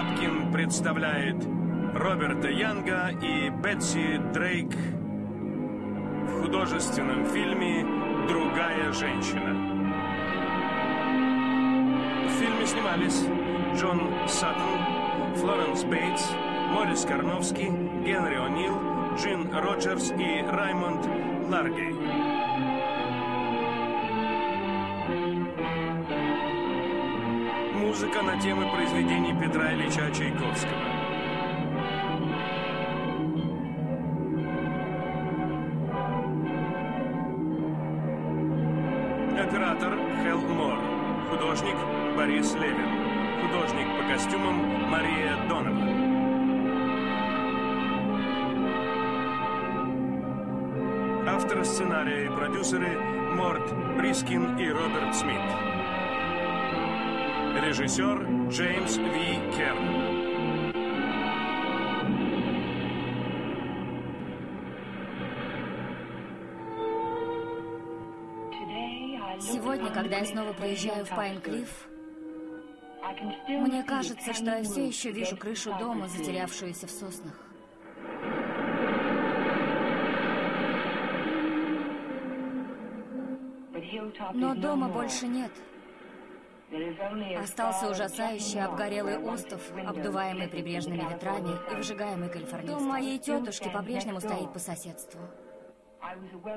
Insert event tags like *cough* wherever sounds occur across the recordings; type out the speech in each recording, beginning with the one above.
Бабкин представляет Роберта Янга и Бетси Дрейк в художественном фильме «Другая женщина». В фильме снимались Джон Саттон, Флоренс Бейтс, Морис Карновский, Генри О'Нил, Джин Роджерс и Раймонд Ларгей. Музыка на темы произведений Петра Ильича Чайковского. Оператор Хелл Мор. Художник Борис Левин. Художник по костюмам Мария Донован. Авторы сценария и продюсеры Морт Брискин и Роберт Смит. Режиссер Джеймс Ви Керн. Сегодня, когда я снова приезжаю в Пайн-Клифф, мне кажется, что я все еще вижу крышу дома, затерявшуюся в соснах. Но дома больше нет. Остался ужасающий обгорелый остров, обдуваемый прибрежными ветрами и выжигаемый калифорнийским. Дом моей тетушки по-прежнему стоит по соседству.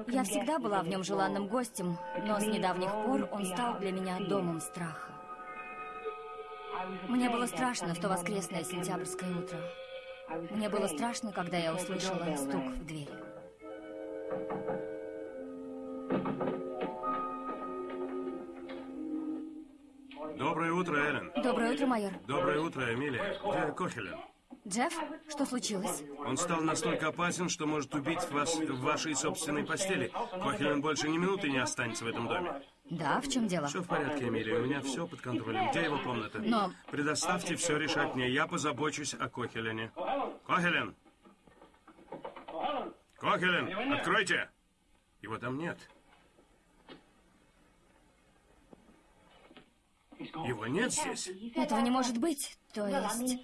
Я всегда была в нем желанным гостем, но с недавних пор он стал для меня домом страха. Мне было страшно в то воскресное сентябрьское утро. Мне было страшно, когда я услышала стук в дверь. Доброе утро, Эллен. Доброе утро, майор. Доброе утро, Эмилия. Где Кохелен? Джефф, что случилось? Он стал настолько опасен, что может убить вас в вашей собственной постели. Кохелен больше ни минуты не останется в этом доме. Да, в чем дело? Все в порядке, Эмилия. У меня все под контролем. Где его комната? Но- Предоставьте все решать мне. Я позабочусь о Кохелене. Кохелен! Кохелен, откройте! Его там нет. Его нет здесь. Этого не может быть. То есть,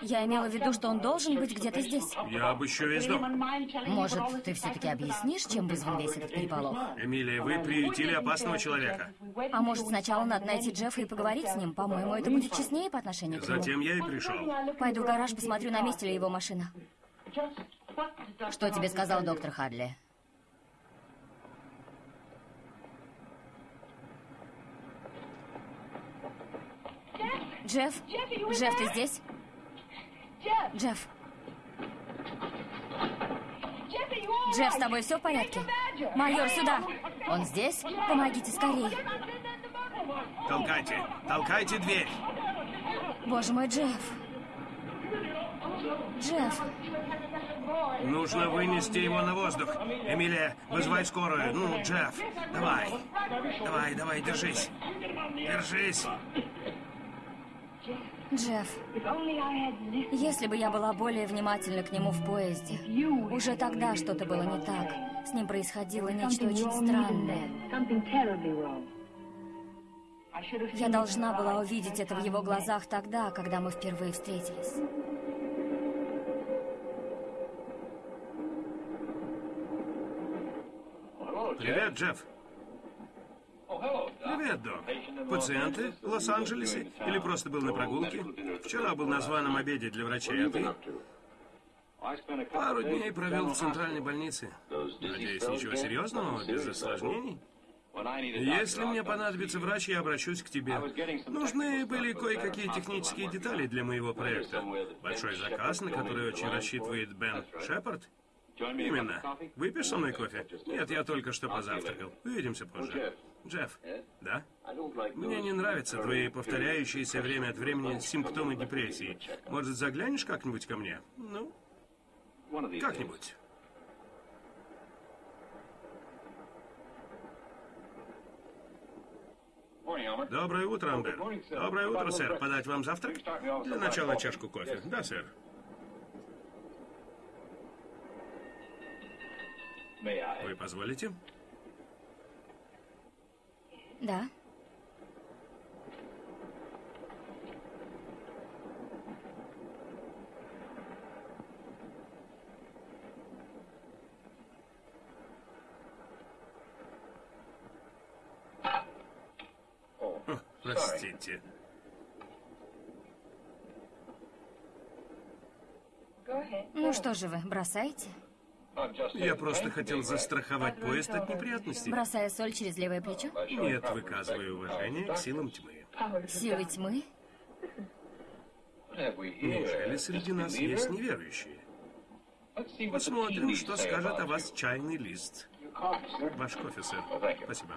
я имела в виду, что он должен быть где-то здесь. Я обыщу весь дом. Может, ты все-таки объяснишь, чем вызван весь этот переполох? Эмилия, вы приютили опасного человека. А может, сначала надо найти Джеффа и поговорить с ним? По-моему, это будет честнее по отношению к нему. Затем я и пришел. Пойду в гараж, посмотрю, на месте ли его машина. Что тебе сказал доктор Хадли? Джефф? Джефф, ты здесь? Джефф? Джефф, с тобой все в порядке? Майор, сюда! Он здесь? Помогите скорее. Толкайте, толкайте дверь. Боже мой, Джефф. Джефф, Нужно вынести его на воздух. Эмилия, вызывай скорую. Ну, Джефф, давай. Давай, давай, держись. Держись. Джефф, если бы я была более внимательна к нему в поезде, уже тогда что-то было не так. С ним происходило нечто очень странное. Я должна была увидеть это в его глазах тогда, когда мы впервые встретились. Привет, Джефф. Привет, док. Пациенты в Лос-Анджелесе? Или просто был на прогулке? Вчера был на званом обеде для врачей, а ты? Пару дней провел в центральной больнице. Надеюсь, ничего серьезного, без осложнений? Если мне понадобится врач, я обращусь к тебе. Нужны были кое-какие технические детали для моего проекта. Большой заказ, на который очень рассчитывает Бен Шепард. Именно. Выпьешь со мной кофе? Нет, я только что позавтракал. Увидимся позже. Джефф, да? Мне не нравятся твои повторяющиеся время от времени симптомы депрессии. Может, заглянешь как-нибудь ко мне? Ну, как-нибудь. Доброе утро, Амбер. Доброе утро, сэр. Подать вам завтрак? Для начала чашку кофе. Да, сэр. Вы позволите? Да. Простите. Ну что же вы, бросаете? Я просто хотел застраховать поезд от неприятностей. Бросая соль через левое плечо? Нет, выказываю уважение к силам тьмы. Силы тьмы? Неужели среди нас есть неверующие? Посмотрим, что скажет о вас чайный лист. Ваш кофе, сэр. Спасибо.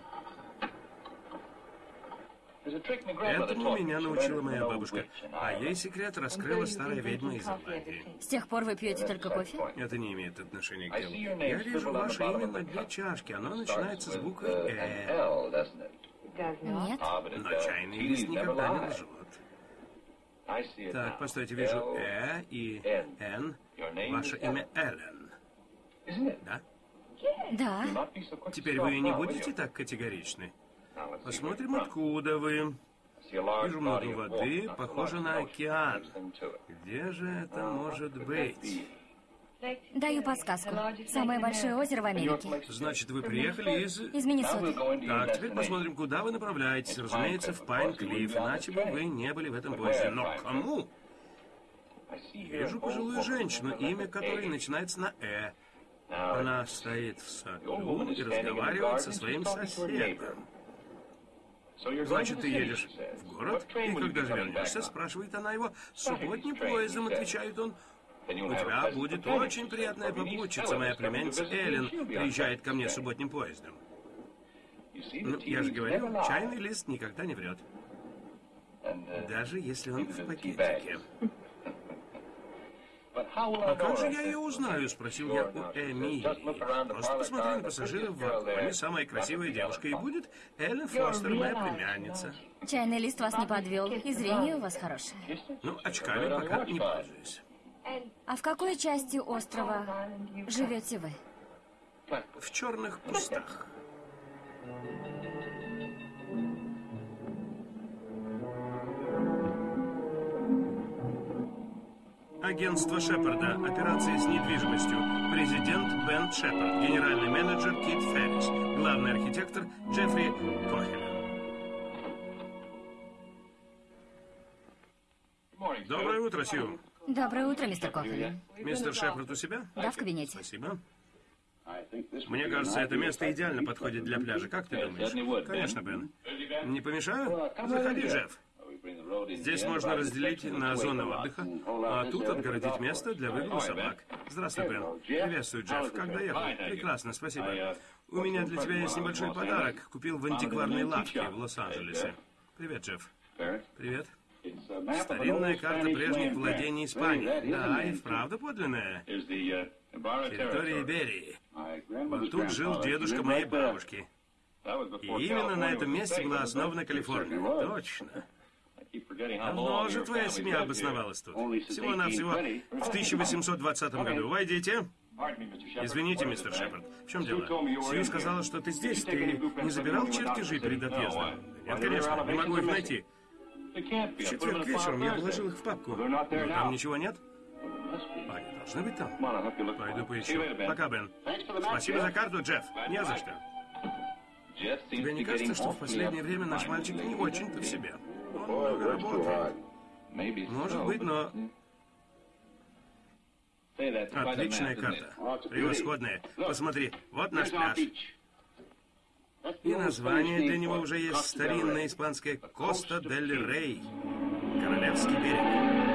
Этому меня научила моя бабушка. А ей секрет раскрыла старая ведьма из Ирландии. С тех пор вы пьете только кофе? Это не имеет отношения к делу. Я вижу ваше имя на дне чашки. Оно начинается с буквы «Э». Нет. Но чайный лист никогда не лжет. Так, постойте, вижу «Э» и «Н». Ваше имя Эллен. Да? Да. Теперь вы не будете так категоричны? Посмотрим, откуда вы. Вижу много воды, похоже на океан. Где же это может быть? Даю подсказку. Самое большое озеро в Америке. Значит, вы приехали из... Из Миннесоты. Так, теперь посмотрим, куда вы направляетесь. Разумеется, в Пайн-Клифф, иначе бы вы не были в этом поезде. Но кому? Вижу пожилую женщину, имя которой начинается на «э». Она стоит в саду и разговаривает со своим соседом. Значит, ты едешь в город, и когда же вернешься, спрашивает она его, субботним поездом, отвечает он. У тебя будет очень приятная попутчица, моя племянница Эллен приезжает ко мне субботним поездом. Ну, я же говорил, чайный лист никогда не врет. Даже если он в пакетике. «А как же я ее узнаю?» — спросил я у Эмили. «Просто посмотри на пассажиров в вагоне. Самая красивая девушка и будет Эллен Фостер, моя племянница». Чайный лист вас не подвел, и зрение у вас хорошее. Ну, очками пока не пользуюсь. А в какой части острова живете вы? В черных кустах. Агентство Шепарда. Операция с недвижимостью. Президент Бен Шепард. Генеральный менеджер Кит Феррис. Главный архитектор Джеффри Кохелен. Доброе утро, Сью. Доброе утро, мистер Кохелен. Мистер Шепард у себя? Да, в кабинете. Спасибо. Мне кажется, это место идеально подходит для пляжа. Как ты думаешь? Конечно, Бен. Не помешаю? Заходи, Джефф. Здесь можно разделить на зоны отдыха, а тут отгородить место для выгула собак. Здравствуй, Бен. Приветствую, Джефф. Как доехал? Прекрасно, спасибо. У меня для тебя есть небольшой подарок. Купил в антикварной лавке в Лос-Анджелесе. Привет, Джефф. Привет. Старинная карта прежних владений Испании. Да, и вправду подлинная. Территория Иберии. Вот тут жил дедушка моей бабушки. И именно на этом месте была основана Калифорния. Точно. Же твоя семья обосновалась тут. Всего-навсего в 1820 году. Войдите. Извините, мистер Шепард, в чем дело? Сью сказала, что ты здесь. Ты не забирал чертежи перед отъездом? Нет, конечно, не могу их найти. В четверг вечером я положил их в папку. Но там ничего нет? Они должны быть там. Пойду поищу. Пока, Бен. Спасибо за карту, Джефф. Не за что. Тебе не кажется, что в последнее время наш мальчик не очень-то в себе? Может быть, но... Отличная карта. Превосходная. Посмотри, вот наш пляж. И название для него уже есть старинное испанское Коста дель Рей. Королевский берег.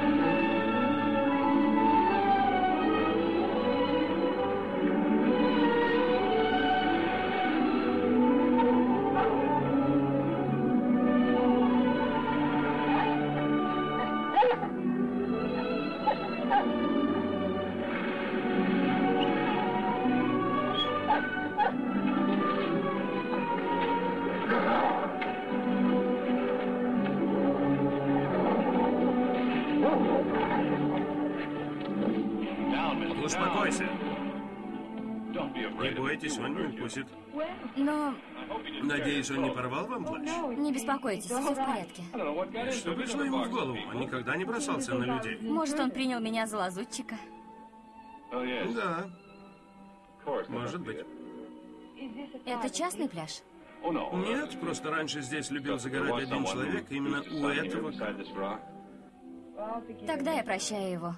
Вам плащ? не беспокойтесь, все в порядке. Что пришло ему в голову? Он никогда не бросался на людей. Может, он принял меня за лазутчика? Да, может быть. Это частный пляж? Нет, просто раньше здесь любил загорать один человек, именно у этого. Тогда я прощаю его.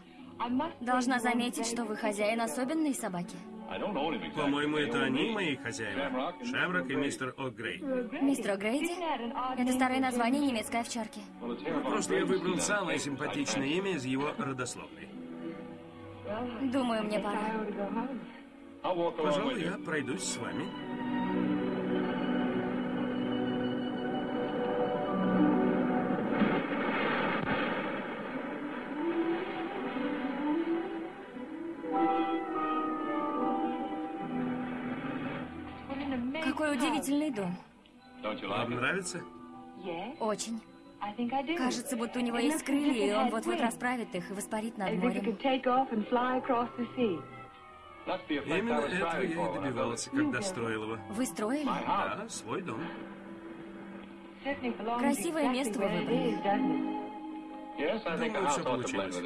Должна заметить, что вы хозяин особенной собаки. По-моему, это они мои хозяева. Шемрак и мистер О'Грей. Мистер О'Грейди? Это старое название немецкой овчарки. Ну, просто я выбрал самое симпатичное имя из его родословной. Думаю, мне пора. Пожалуй, я пройдусь с вами. Какой удивительный дом. Вам нравится? Очень. Кажется, будто у него есть крылья, и он вот-вот расправит их и воспарит над морем. Именно этого я и добивался, когда строил его. Вы строили? Да, свой дом. Красивое место вы выбрали. Думаю, все получилось.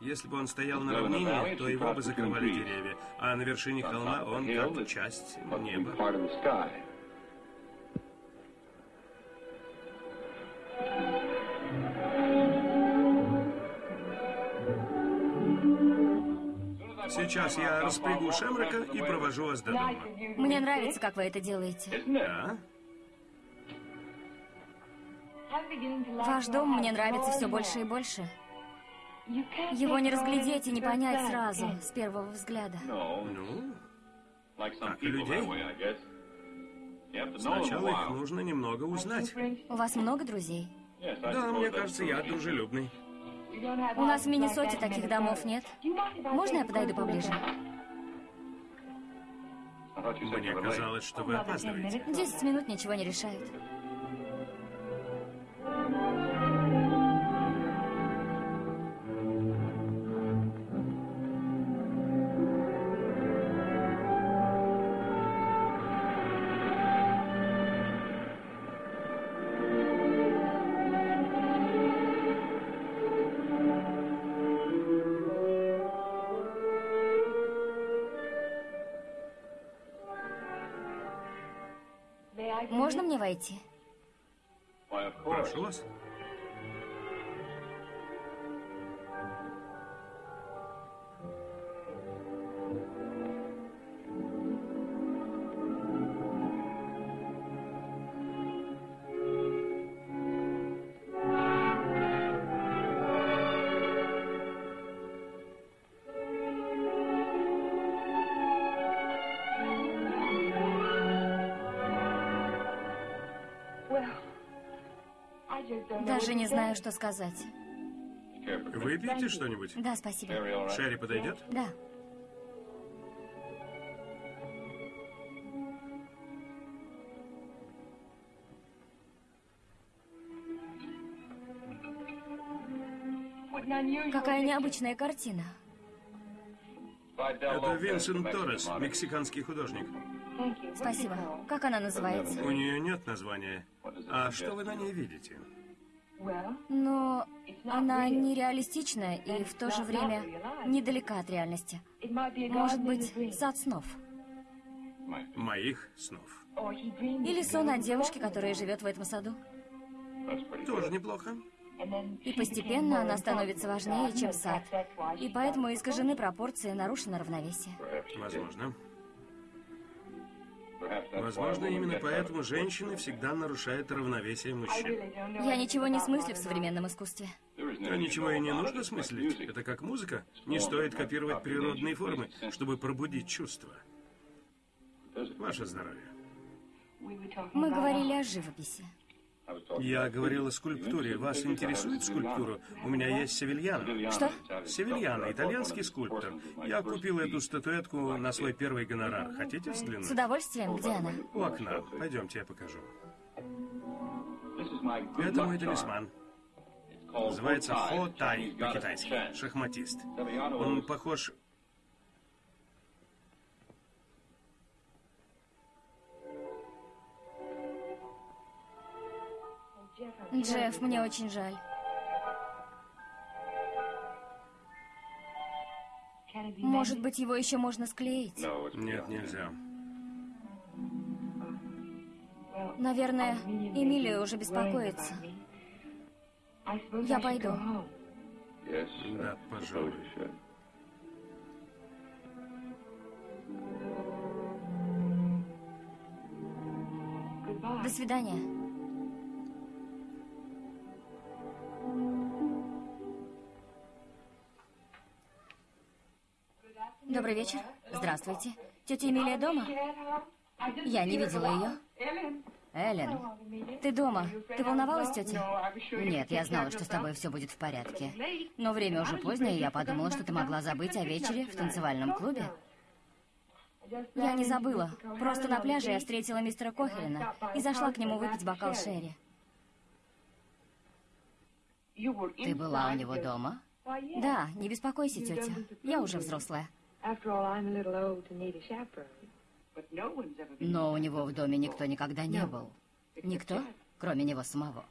Если бы он стоял на равнине, то его бы закрывали деревья, а на вершине холма он как часть неба. Сейчас я распрягу Шемрака и провожу вас до дома. Мне нравится, как вы это делаете. Да? Ваш дом мне нравится все больше и больше. Его не разглядеть и не понять сразу, с первого взгляда. Ну, как и людей. Сначала их нужно немного узнать. У вас много друзей? Да, мне кажется, я дружелюбный. У нас в Миннесоте таких домов нет. Можно я подойду поближе? Мне казалось, что вы опаздываете. Десять минут ничего не решают. Войти? Прошу вас. Даже не знаю, что сказать. Выпьете что-нибудь? Да, спасибо. Шерри подойдет? Да. Какая необычная картина. Это Винсент Торрес, мексиканский художник. Спасибо. Как она называется? У нее нет названия. А что вы на ней видите? Но она нереалистичная и в то же время недалека от реальности. Может быть, сад снов. Моих снов. Или сон о девушке, которая живет в этом саду. Тоже неплохо. И постепенно она становится важнее, чем сад. И поэтому искажены пропорции, нарушено равновесие. Возможно. Возможно, именно поэтому женщины всегда нарушают равновесие мужчин. Я ничего не смыслю в современном искусстве. А ничего и не нужно смыслить. Это как музыка. Не стоит копировать природные формы, чтобы пробудить чувства. Ваше здоровье. Мы говорили о живописи. Я говорил о скульптуре. Вас интересует скульптура? У меня есть Севильяна. Что? Севильяна, итальянский скульптор. Я купил эту статуэтку на свой первый гонорар. Хотите взглянуть? С удовольствием. Где она? У окна. Пойдемте, я покажу. Это мой талисман. Называется Хо Тай по-китайски. Шахматист. Он похож... Джефф, мне очень жаль. Может быть, его еще можно склеить? Нет, нельзя. Наверное, Эмилия уже беспокоится. Я пойду. Да, пожалуй. До свидания. Добрый вечер. Здравствуйте. Тетя Эмилия дома? Я не видела ее. Эллен, ты дома? Ты волновалась, тетя? Нет, я знала, что с тобой все будет в порядке. Но время уже позднее, и я подумала, что ты могла забыть о вечере в танцевальном клубе. Я не забыла. Просто на пляже я встретила мистера Кохелина и зашла к нему выпить бокал Шерри. Ты была у него дома? Да, не беспокойся, тетя. Я уже взрослая. Но у него в доме никто никогда не был. Никто, кроме него самого.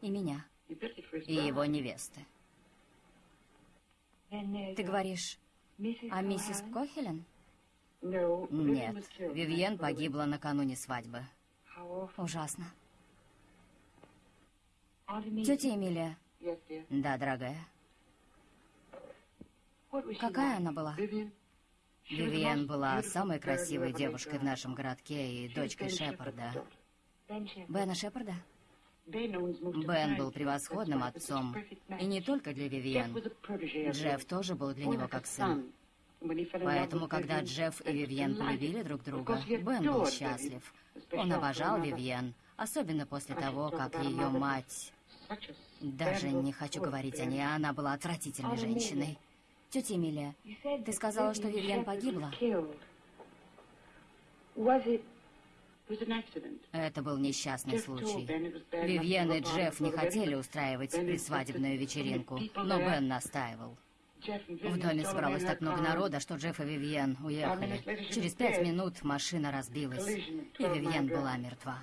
И меня. И его невесты. Ты говоришь о миссис Кохелен? Нет, Вивьен погибла накануне свадьбы. Ужасно. Тетя Эмилия. Да, дорогая. Какая она была? Вивиан была самой красивой девушкой в нашем городке и дочкой Шепарда. Бена Шепарда? Бен был превосходным отцом. И не только для Вивиан. Джефф тоже был для него как сын. Поэтому, когда Джефф и Вивьен полюбили друг друга, Бен был счастлив. Он обожал Вивьен, особенно после того, как ее мать... Даже не хочу говорить о ней, она была отвратительной женщиной. Тетя Эмилия, ты сказала, что Вивьен погибла. Это был несчастный случай. Вивьен и Джефф не хотели устраивать предсвадебную вечеринку, но Бен настаивал. В доме собралось так много народа, что Джефф и Вивьен уехали. Через пять минут машина разбилась, и Вивьен была мертва.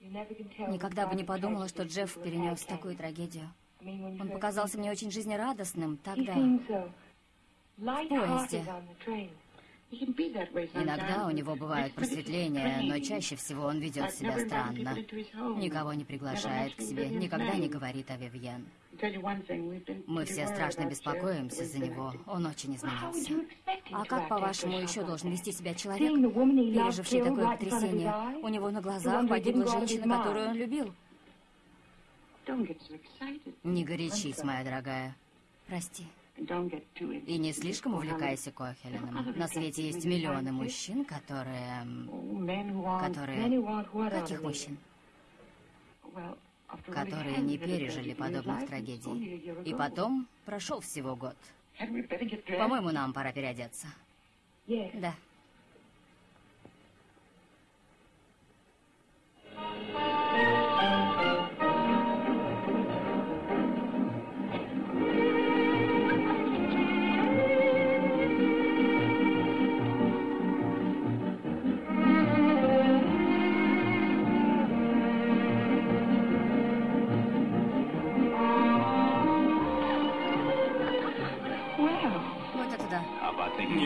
Никогда бы не подумала, что Джефф перенес такую трагедию. Он показался мне очень жизнерадостным тогда, в поезде. Иногда у него бывают просветления, но чаще всего он ведет себя странно. Никого не приглашает к себе, никогда не говорит о Вивьен. Мы все страшно беспокоимся за него. Он очень изменился. А как, по-вашему, еще должен вести себя человек, переживший такое потрясение? У него на глазах погибла женщина, которую он любил. Не горячись, моя дорогая. Прости. И не слишком увлекайся Кохелином. *laughs* На свете есть миллионы мужчин, которые... Которые... Каких мужчин? Которые не пережили подобных трагедий. И потом прошел всего год. По-моему, нам пора переодеться. Да.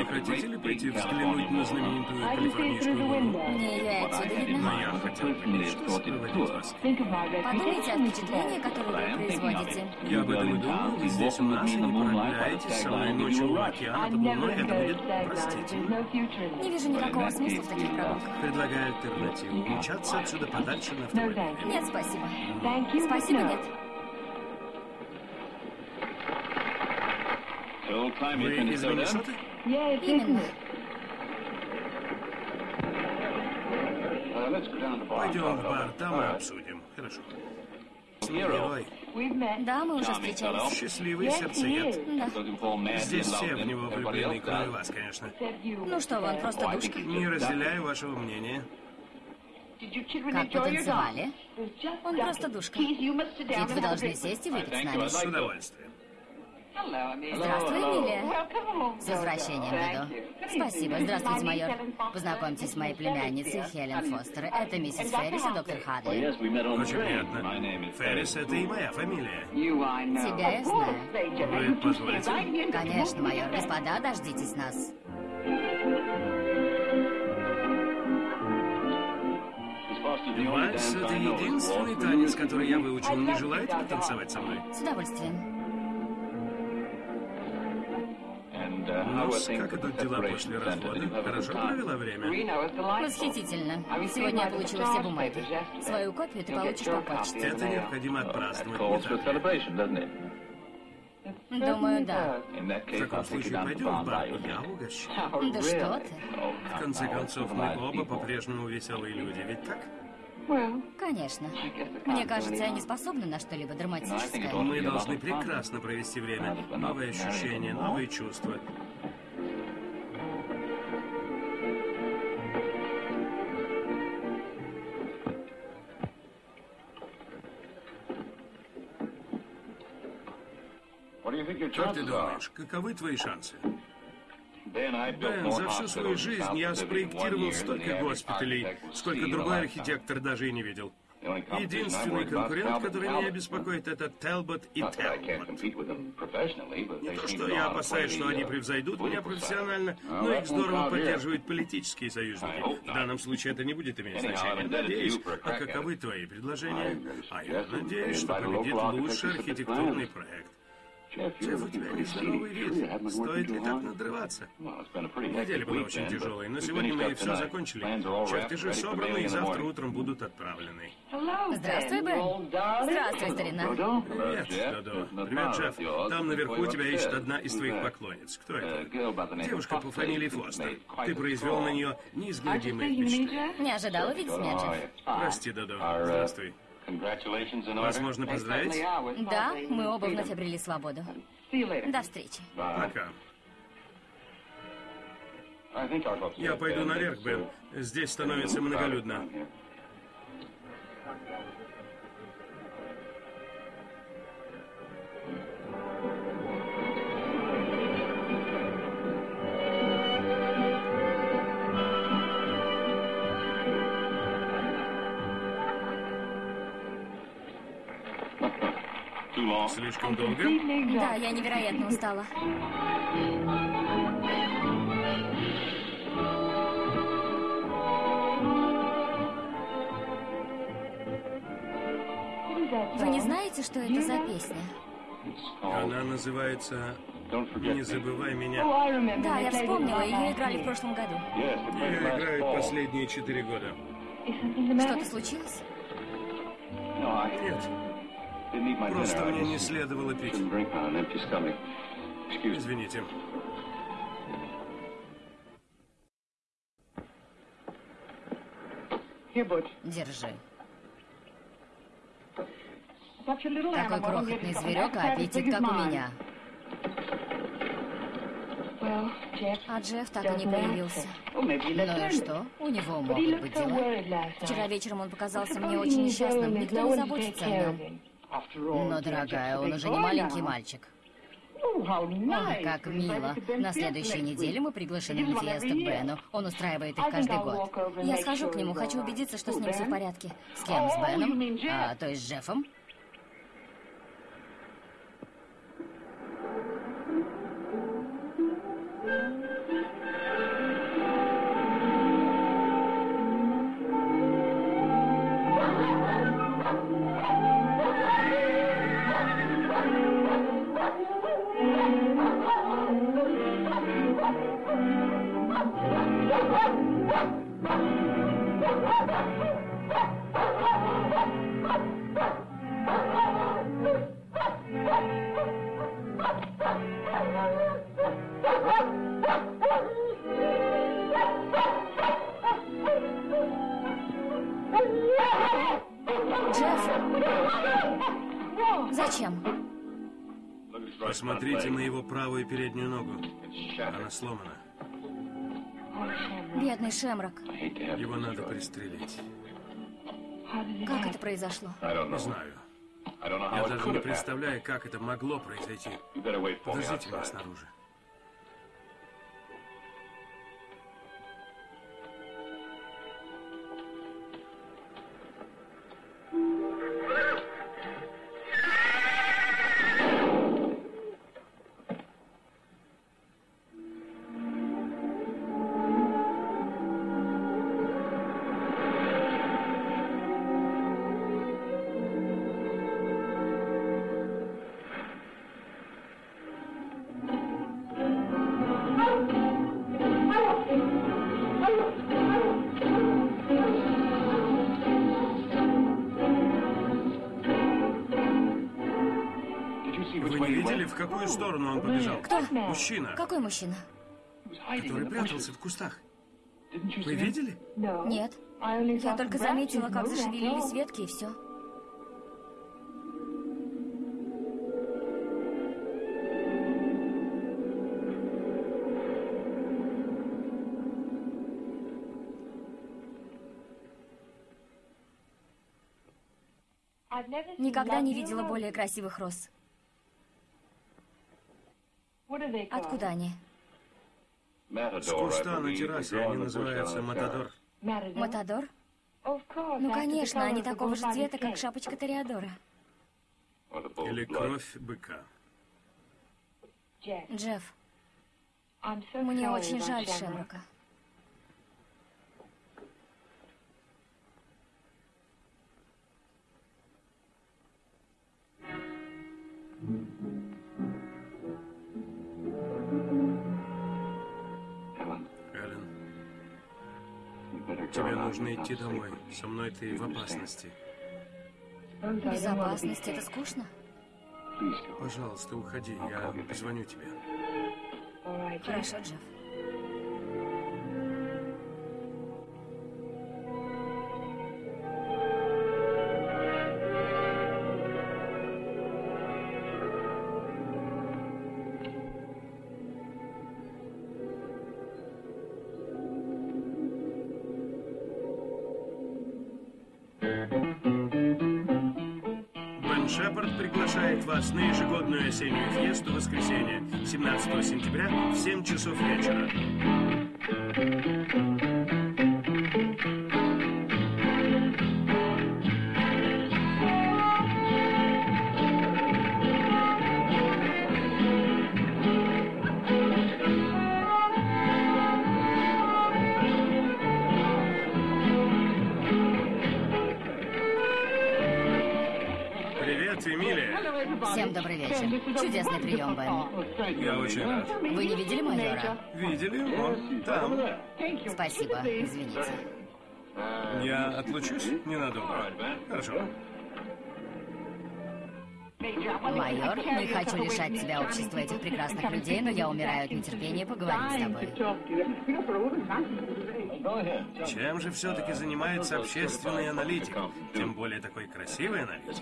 Хотите ли пойти взглянуть на знаменитую калифорнийскую луну? Мне ее отсюда видно. Но я хотел что сопроводить вас. Подумайте о впечатлении, которое вы производите. Я об этом и думал. Вы здесь у нас и не проявляетесь со мной ночью у океана под луной. Это будет простительно. Не вижу никакого смысла в таких прогулках. Предлагаю альтернативу. Умчаться отсюда подальше на автомобиле. Нет, спасибо. Спасибо, нет. Вы из Миннесоты? Именно. Пойдем в бар, там и обсудим. Хорошо. Герой. Да, мы уже встречались. Счастливый сердцеед. Да. Здесь все в него влюблены, кроме вас, конечно. Ну что вы, он просто душка. Не разделяю вашего мнения. Как потанцевали? Он просто душка. Ведь вы должны сесть и выпить с нами. С удовольствием. Здравствуй, Эмилия. С возвращением, Дэдо. Спасибо. Здравствуйте, майор. Познакомьтесь с моей племянницей Хелен Фостер. Это миссис Феррис и доктор Хадли. Очень приятно. Феррис, это и моя фамилия. Тебя я знаю. Вы позволите? Конечно, майор. Господа, дождитесь Вальс — это единственный танец, который я выучил. Не желаете потанцевать со мной? С удовольствием. Ну, как идут дела после развода? Хорошо провела время? Восхитительно. Сегодня я получила все бумаги. Свою копию ты получишь по почте. Это необходимо отпраздновать, не? Думаю, да. В таком случае пойдем в бар, я угощу. Да что ты? В конце концов, мы оба по-прежнему веселые люди, ведь так? Конечно. Мне кажется, я не способна на что-либо драматическое. Мы должны прекрасно провести время. Новые ощущения, новые чувства. Как ты думаешь, каковы твои шансы? Бен, за всю свою жизнь я спроектировал столько госпиталей, сколько другой архитектор даже и не видел. Единственный конкурент, который меня беспокоит, это Телбот и Телбот. Не то, что я опасаюсь, что они превзойдут меня профессионально, но их здорово поддерживают политические союзники. В данном случае это не будет иметь значения. Надеюсь, а каковы твои предложения? А я надеюсь, что победит лучший архитектурный проект. Джефф, у тебя нездоровый вид. Стоит ли так надрываться? Неделя была очень тяжелой, но сегодня мы все закончили. Чертежи собраны и завтра утром будут отправлены. Здравствуй, Бен. Здравствуй, старина. Привет, Додо. Привет, Джефф. Там наверху тебя ищет одна из твоих поклонниц. Кто это? Девушка по фамилии Фостер. Ты произвел на нее неизгладимое впечатление. Не ожидал увидеть меня, Джефф. Прости, Додо. Здравствуй. Возможно, поздравить? Да, мы оба вновь обрели свободу. До встречи. Пока. Я пойду наверх, Бен. Здесь становится многолюдно. Слишком долго? Да, я невероятно устала. Вы не знаете, что это за песня? Она называется «Не забывай меня». Да, я вспомнила, ее играли в прошлом году. Ее играют последние четыре года. Что-то случилось? Нет. Просто мне не следовало пить. Извините. Держи. Такой крохотный зверек, а аппетит как у меня. А Джефф так и не появился. Ну и что? У него могут быть дела. Вчера вечером он показался мне очень несчастным. Никто не заботится о нем. Но, дорогая, он уже не маленький мальчик. Ой, как мило. На следующей неделе мы приглашены на фиесту к Бену. Он устраивает их каждый год. Я схожу к нему, хочу убедиться, что с ним все в порядке. С кем? С Беном? А, то есть с Джеффом? Колено. Бедный Шемрок. Его надо пристрелить. Как это произошло? Не знаю. Я даже не представляю, как это могло произойти. Подождите меня снаружи. Вы видели, в какую сторону он побежал? Кто? Мужчина. Какой мужчина? Который прятался в кустах. Вы видели? Нет. Я только заметила, как зашевелились ветки, и все. Никогда не видела более красивых роз. Откуда они? С куста на террасе они называются Матадор. Матадор? Ну, конечно, они такого же цвета, как шапочка Тореадора. Или кровь быка. Джефф, мне очень жаль Шемрока. Эллен, тебе нужно идти домой. Со мной ты в опасности. Безопасность — это скучно? Пожалуйста, уходи, я позвоню тебе. Хорошо, Джефф. 17 сентября в 7 часов вечера. Всем добрый вечер. Чудесный прием. Я очень рад. Вы не видели майора? Видели? Он там. Спасибо, извините. Я отлучусь ненадолго. Хорошо. Майор, не хочу лишать тебя общества этих прекрасных людей, но я умираю от нетерпения поговорить с тобой. Чем же все-таки занимается общественный аналитик? Тем более такой красивый аналитик.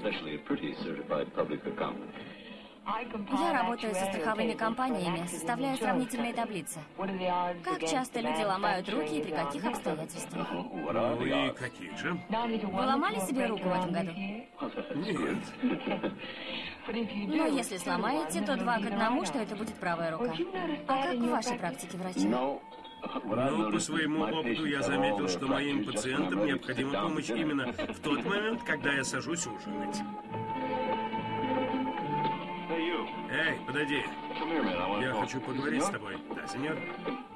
Я работаю со страховыми компаниями, составляю сравнительные таблицы. Как часто люди ломают руки и при каких обстоятельствах? Ну и каких же? Вы ломали себе руку в этом году? Нет. Но если сломаете, то два к одному, что это будет правая рука. А как в вашей практике врача? Ну, по своему опыту я заметил, что моим пациентам необходима помощь именно в тот момент, когда я сажусь ужинать. Эй, подойди. Я хочу поговорить с тобой. Да, сеньор?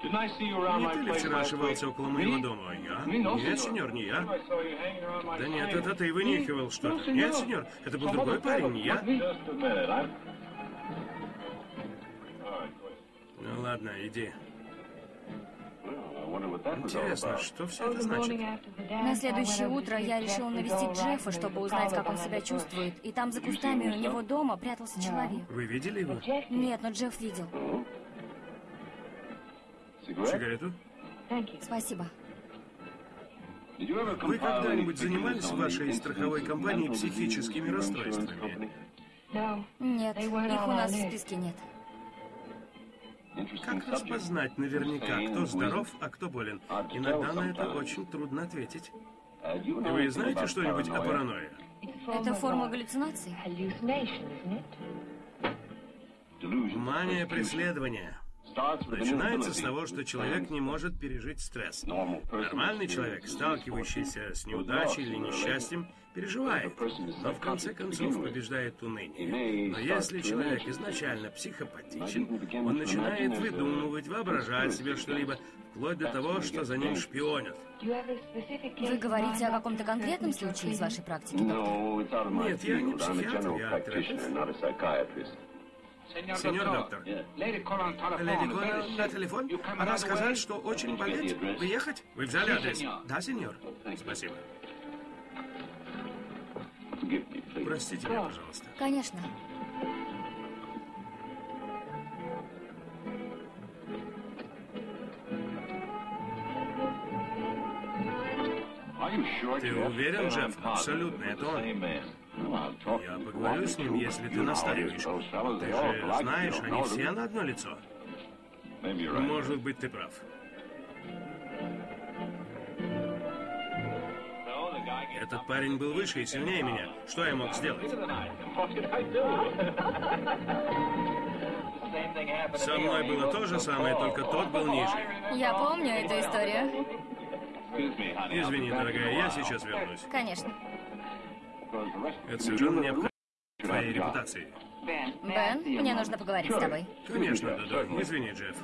Не ты ли вчера ошивался около моего дома? Я? Нет, сеньор, не я. Да нет, это ты вынюхивал что-то. Нет, сеньор, это был другой парень, не я. Ну ладно, иди. Интересно, что все это значит? На следующее утро я решил навестить Джеффа, чтобы узнать, как он себя чувствует. И там за кустами у него дома прятался человек. Вы видели его? Нет, но Джефф видел. Сигарету? Спасибо. Вы когда-нибудь занимались в вашей страховой компании психическими расстройствами? Нет, их у нас в списке нет. Как распознать наверняка, кто здоров, а кто болен? Иногда на это очень трудно ответить. Вы знаете что-нибудь о паранойе? Это форма галлюцинаций? Мания преследования. Начинается с того, что человек не может пережить стресс. Нормальный человек, сталкивающийся с неудачей или несчастьем, переживает, но в конце концов побеждает уныние. Но если человек изначально психопатичен, он начинает выдумывать, воображать себе что-либо, вплоть до того, что за ним шпионят. Вы говорите о каком-то конкретном случае из вашей практики, доктор? Нет, я не психиатр, я терапевт. Сеньор доктор, леди Коннелл на телефон. Она сказала, что очень болеет. Приехать? Вы взяли адрес? Да, сеньор. Спасибо. Простите меня, пожалуйста. Конечно. Ты уверен, Джефф? Абсолютно, это он. Я поговорю с ним, если ты настаиваешь. Ты же знаешь, они все на одно лицо. Может быть, ты прав. Этот парень был выше и сильнее меня. Что я мог сделать? Со мной было то же самое, только тот был ниже. Я помню эту историю. Извини, дорогая, я сейчас вернусь. Конечно. Это совершенно необходимо твоей репутации. Бен, мне нужно поговорить с тобой. Конечно, да-да. Извини, Джефф.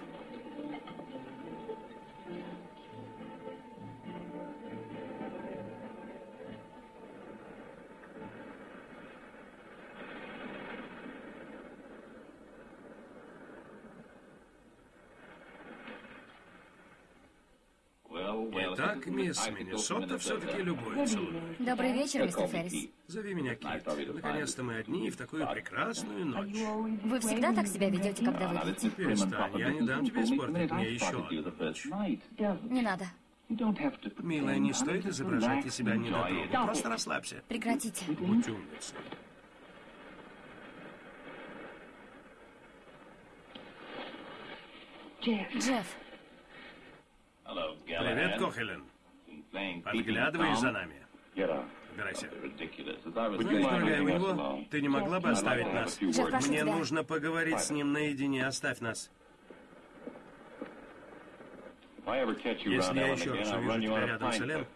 Мисс Миннесота все-таки любой целует. Добрый вечер, мистер Феррис. Зови меня Кит. Наконец-то мы одни в такую прекрасную ночь. Вы всегда так себя ведете, когда выпьете? Перестань, я не дам тебе испортить мне еще одну ночь. Не надо. Милая, не стоит изображать из себя недотрогу. Просто расслабься. Прекратите. Будь умницей. Джефф, Привет, Кохелен. Подглядываешь за нами? Убирайся. Знаешь, дорогая, у него ты не могла бы оставить нас? Мне нужно поговорить с ним наедине. Оставь нас. Если я еще раз увижу тебя рядом с Элен,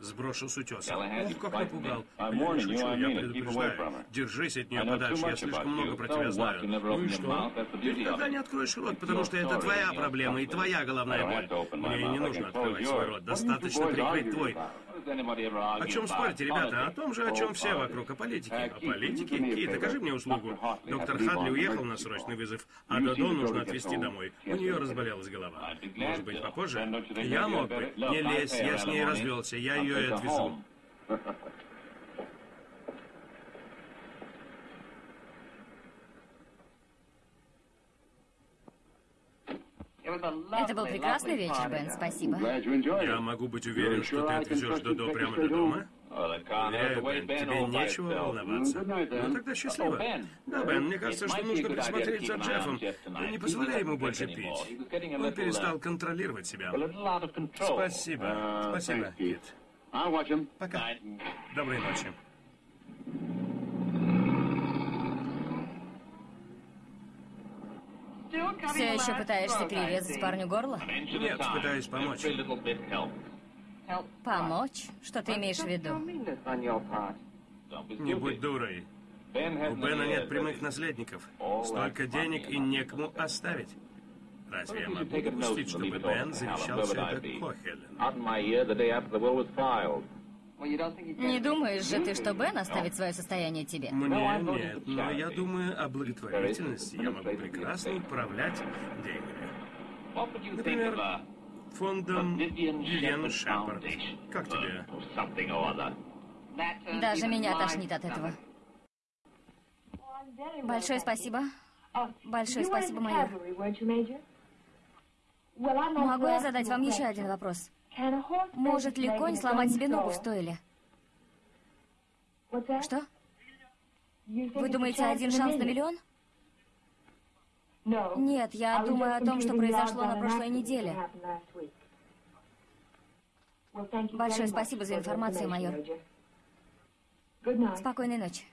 сброшу с утеса. Ох, как напугал. Я не шучу, я предупреждаю. Держись от нее подальше, я слишком много про тебя знаю. Ну и что? Ты никогда не откроешь рот, потому что это твоя проблема и твоя головная боль. Мне не нужно открывать свой рот, достаточно прикрыть твой. О чем спорите, ребята? О том же, о чем все вокруг, о политике. О политике? Кит, окажи мне услугу. Доктор Хадли уехал на срочный вызов, а Додо нужно отвезти домой. У нее разболелась голова. Может быть, попозже? Я мог бы. Не лезь, я с ней развелся, я ее и отвезу. Это был прекрасный вечер, Бен, спасибо. Я могу быть уверен, что ты отвезешь Додо прямо до дома? Уверяю, Бен, тебе нечего волноваться. Ну тогда счастливо. Да, Бен, мне кажется, что нужно присмотреть за Джеффом. Не позволяй ему больше пить. Он перестал контролировать себя. Спасибо. Спасибо, Кит. Пока. Доброй ночи. Все еще пытаешься перерезать парню горло? Нет, пытаюсь помочь. Помочь? Что ты имеешь в виду? Не будь дурой. У Бена нет прямых наследников. Столько денег и некому оставить. Разве я могу допустить, чтобы Бен завещал все это Кохелен? Не думаешь же ты, что Бен оставит свое состояние тебе? Мне нет, но я думаю о благотворительности. Я могу прекрасно управлять деньгами. Например, фондом Вивиан Шепард. Как тебе? Даже меня тошнит от этого. Большое спасибо. Большое спасибо, майор. Могу я задать вам еще один вопрос? Может ли конь сломать себе ногу в стойле? Что? Вы думаете, один шанс на миллион? Нет, я думаю о том, что произошло на прошлой неделе. Большое спасибо за информацию, майор. Спокойной ночи.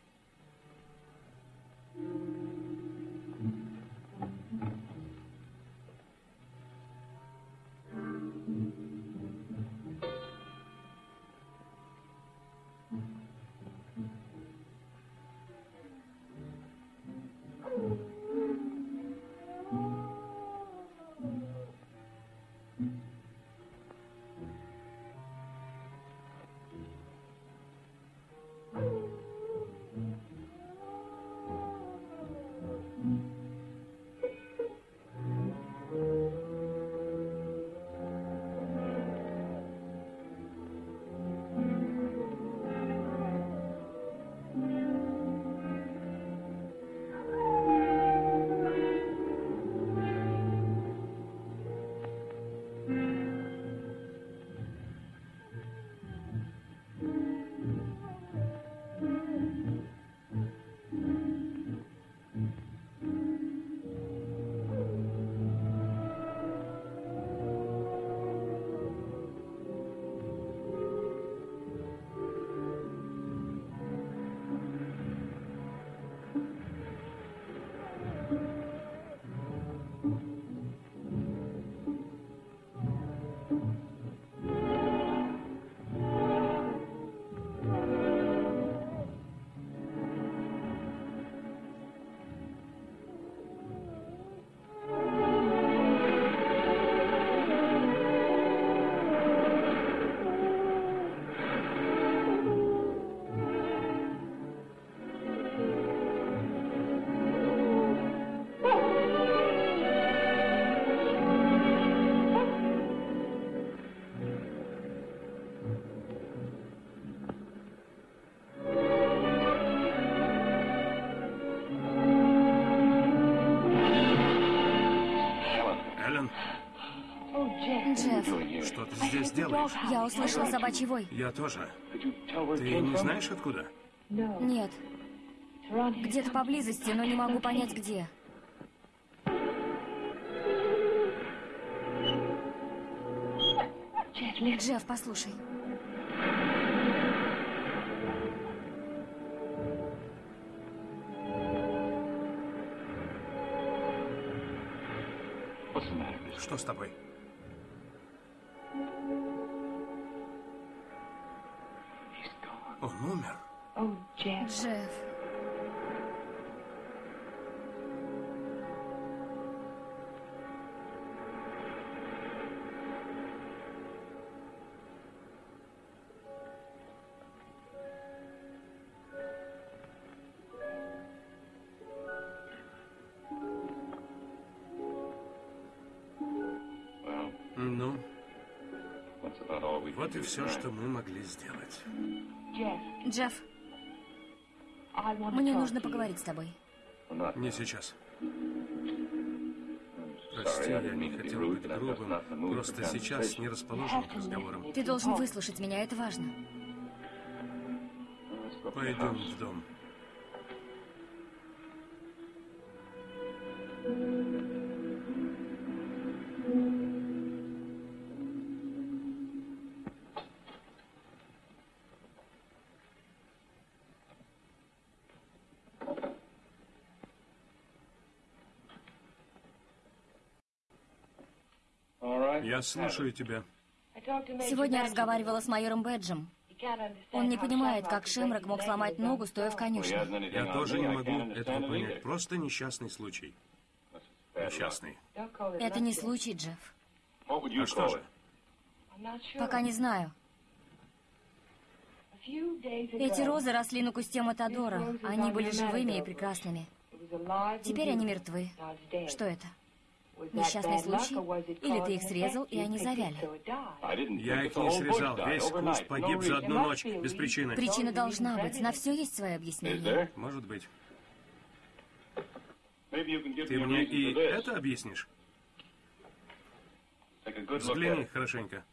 Джефф, Что ты здесь делаешь? я услышала собачий вой. Я тоже. Ты не знаешь откуда? Нет. Где-то поблизости, но не могу понять где. Джефф, послушай. Что с тобой? Умер. Джефф. Ну, вот и все, что мы могли сделать. Джефф, мне нужно поговорить с тобой. Не сейчас. Прости, я не хотел быть грубым. Просто сейчас не расположен к разговорам. Ты должен выслушать меня, это важно. Пойдем в дом. Я слушаю тебя. Сегодня я разговаривала с майором Бэджем. Он не понимает, как Шемрак мог сломать ногу, стоя в конюшне. Я тоже не могу этого понять. Просто несчастный случай. Несчастный. Это не случай, Джефф. А что же? Пока не знаю. Эти розы росли на кусте Матадора. Они были живыми и прекрасными. Теперь они мертвы. Что это? Несчастный случай? Или ты их срезал, и они завяли? Я их не срезал. Весь куст погиб за одну ночь, без причины. Причина должна быть. На все есть свое объяснение. Может быть. Ты мне и это объяснишь? Взгляни хорошенько.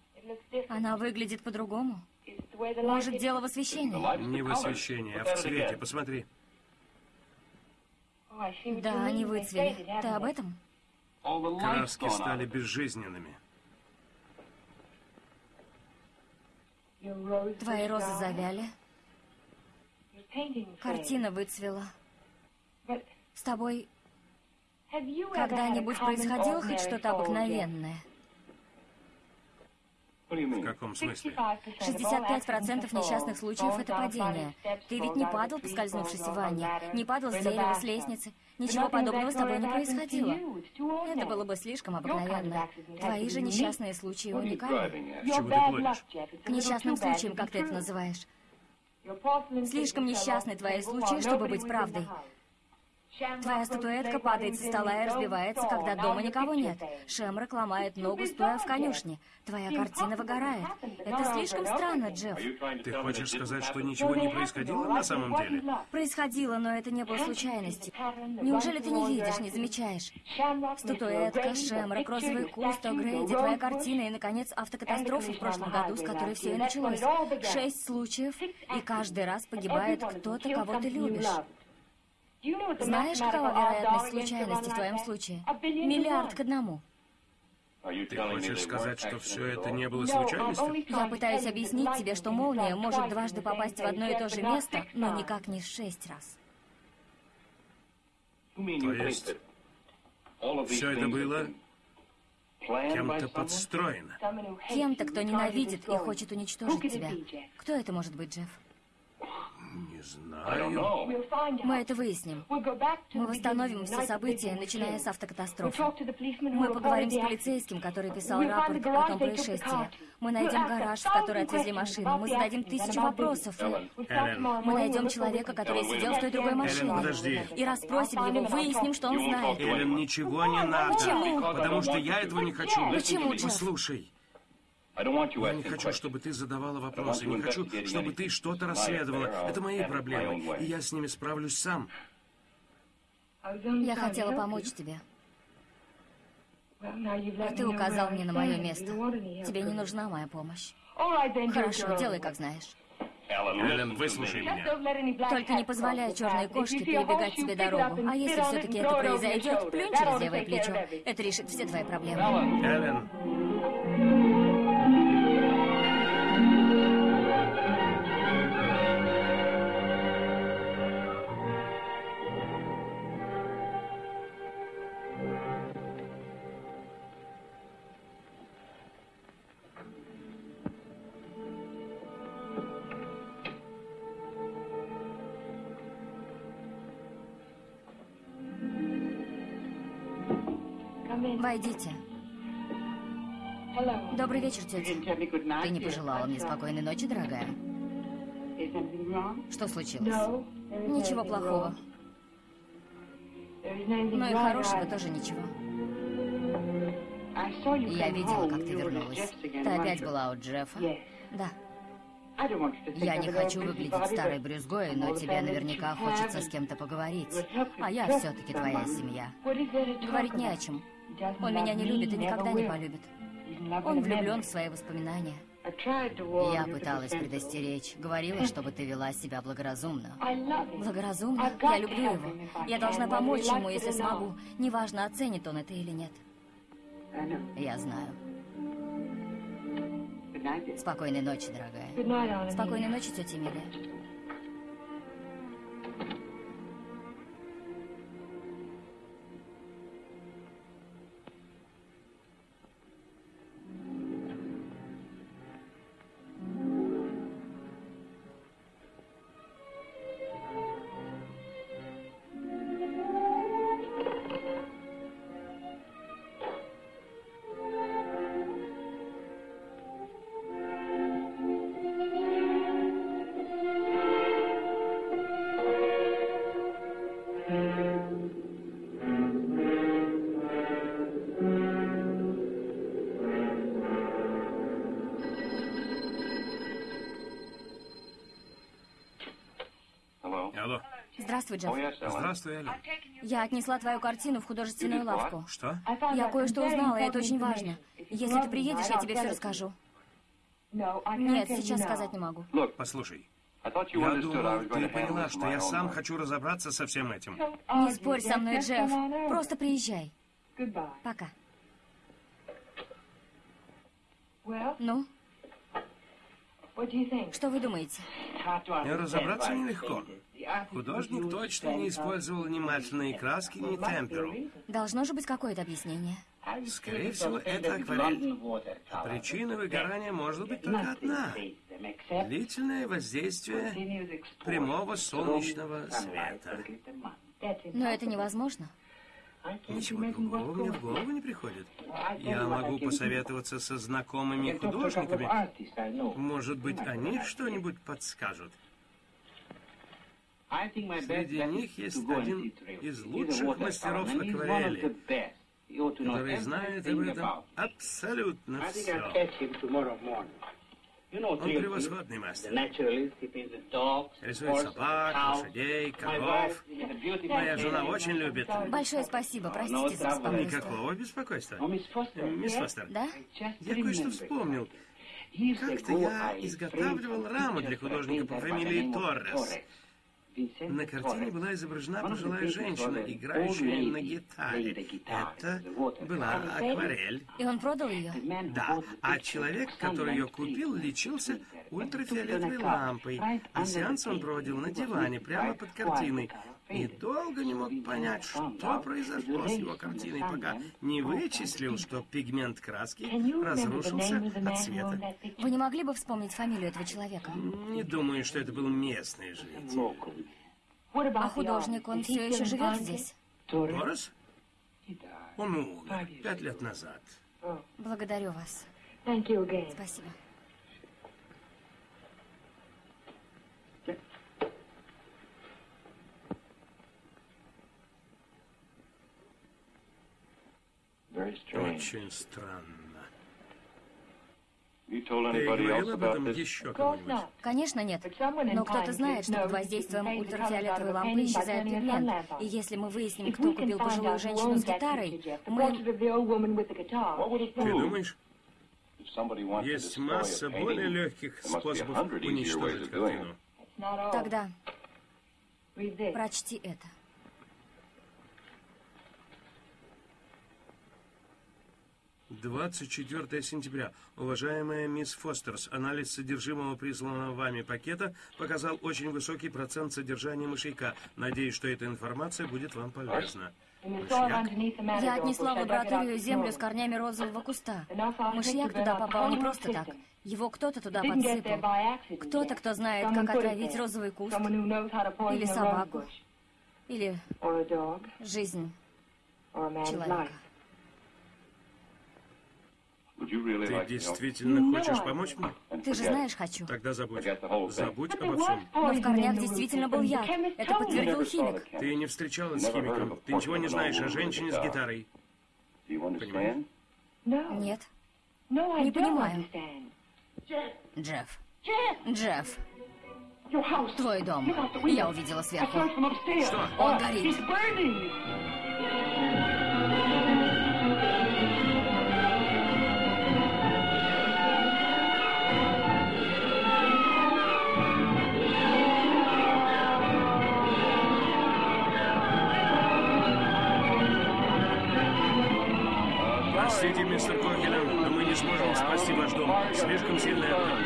Она выглядит по-другому. Может, дело в освещении? Не в освещении, а в цвете. Посмотри. Да, они выцвели. Ты об этом? Краски стали безжизненными. Твои розы завяли. Картина выцвела. С тобой когда-нибудь происходило хоть что-то обыкновенное? В каком смысле? 65% несчастных случаев — это падение. Ты ведь не падал, поскользнувшись в ванне, не падал с дерева, с лестницы. Ничего подобного с тобой не происходило. Это было бы слишком обыкновенно. Твои же несчастные случаи уникальны. Чему ты клонишь? К несчастным случаям, как ты это называешь. Слишком несчастны твои случаи, чтобы быть правдой. Твоя статуэтка падает со стола и разбивается, когда дома никого нет. Шемрак ломает ногу, стоя в конюшне. Твоя картина выгорает. Это слишком странно, Джефф. Ты хочешь сказать, что ничего не происходило на самом деле? Происходило, но это не было случайностью. Неужели ты не видишь, не замечаешь? Статуэтка, Шемрак, розовый куст, О'Грейди, твоя картина и, наконец, автокатастрофа в прошлом году, с которой все и началось. Шесть случаев, и каждый раз погибает кто-то, кого ты любишь. Знаешь, какова вероятность случайности в твоем случае? Миллиард к одному. Ты хочешь сказать, что все это не было случайностью? Я пытаюсь объяснить тебе, что молния может дважды попасть в одно и то же место, но никак не шесть раз. То есть, все это было кем-то подстроено? Кем-то, кто ненавидит и хочет уничтожить тебя. Кто это может быть, Джефф? Не знаю. Мы это выясним. Мы восстановим все события, начиная с автокатастрофы. Мы поговорим с полицейским, который писал рапорт о том происшествии. Мы найдем гараж, в который отвезли машину. Мы зададим тысячу вопросов. И... Эллен, Мы найдем человека, который сидел в той другой машине. подожди. И расспросим его, выясним, что он знает. Эллен, ничего не надо. Почему? Потому что я этого не хочу. Почему, Джефф? Послушай, я не хочу, чтобы ты задавала вопросы. Не хочу, чтобы ты что-то расследовала. Это мои проблемы. И я с ними справлюсь сам. Я хотела помочь тебе. А ты указал мне на мое место. Тебе не нужна моя помощь. Хорошо, делай, как знаешь. Эллен, выслушай меня. Только не позволяй черной кошке перебегать тебе дорогу. А если все-таки это произойдет, плюнь через левое плечо. Это решит все твои проблемы. Эллен, Войдите. Добрый вечер, тетя. Ты не пожелала мне спокойной ночи, дорогая? Что случилось? Ничего плохого. Но и хорошего тоже ничего. Я видела, как ты вернулась. Ты опять была у Джеффа? Да. Я не хочу выглядеть старой брюзгой, но тебе наверняка хочется с кем-то поговорить. А я все-таки твоя семья. Говорить не о чем. Он меня не любит и никогда не полюбит. Он влюблен в свои воспоминания. Я пыталась предостеречь. Говорила, чтобы ты вела себя благоразумно. Благоразумно? Я люблю его. Я должна помочь ему, если смогу. Неважно, оценит он это или нет. Я знаю. Спокойной ночи, дорогая. Спокойной ночи, тетя Эмилия. Здравствуй, Джефф. Здравствуй, Эллен. Я отнесла твою картину в художественную лавку. Что? Я кое-что узнала, и это очень важно. Если ты приедешь, я тебе все расскажу. Нет, сейчас сказать не могу. Послушай, я думал, ты поняла, что я сам хочу разобраться со всем этим. Не спорь со мной, Джефф. Просто приезжай. Пока. Ну, что вы думаете? И разобраться нелегко. Художник точно не использовал внимательные краски, ни темперу. Должно же быть какое-то объяснение. Скорее всего, это акварель. Причина выгорания может быть только одна. Длительное воздействие прямого солнечного света. Но это невозможно. Ничего другого мне в голову не приходит. Я могу посоветоваться со знакомыми художниками. Может быть, они что-нибудь подскажут. Среди них есть один из лучших мастеров акварели, который знает об этом абсолютно все. Он превосходный мастер. Рисует собак, лошадей, коров. Моя жена очень любит. Большое спасибо, простите за беспокойство. Никакого беспокойства. Э, Мисс Фостер, Да? я кое-что вспомнил. Как-то я изготавливал раму для художника по фамилии Торрес. На картине была изображена пожилая женщина, играющая на гитаре. Это была акварель. И он продал ее? Да, а человек, который ее купил, лечился ультрафиолетовой лампой, а сеанс он проводил на диване, прямо под картиной. И долго не мог понять, что произошло с его картиной, пока не вычислил, что пигмент краски разрушился от света. Вы не могли бы вспомнить фамилию этого человека? Не думаю, что это был местный житель. А художник, он все еще живет здесь? Торрес? Он умер пять лет назад. Благодарю вас. Спасибо. Очень странно. Ты говорил об этом еще кому-нибудь? Конечно, нет. Но кто-то знает, что под воздействием ультрафиолетовой лампы исчезает пигмент. И если мы выясним, кто купил пожилую женщину с гитарой, мы... Ты думаешь? Есть масса более легких способов уничтожить картину. Тогда прочти это. 24 сентября. Уважаемая мисс Фостерс, анализ содержимого присланного вами пакета показал очень высокий процент содержания мышьяка. Надеюсь, что эта информация будет вам полезна. Мышьяк? Я отнесла в лабораторию землю с корнями розового куста. Мышьяк туда попал не просто так. Его кто-то туда подсыпал. Кто-то, кто знает, как отравить розовый куст. Или собаку. Или жизнь человека. Ты действительно хочешь помочь мне? Ты же знаешь, хочу. Тогда забудь. Забудь обо всем. Но в корнях действительно был яд. Это подтвердил химик. Ты не встречалась с химиком. Ты ничего не знаешь о женщине с гитарой. Понимаешь? Нет. Не понимаю. Джефф. Джефф. Твой дом. Я увидела сверху. Что? Он горит. Простите, мистер Кохелен, но мы не сможем спасти ваш дом. Слишком сильная огонь.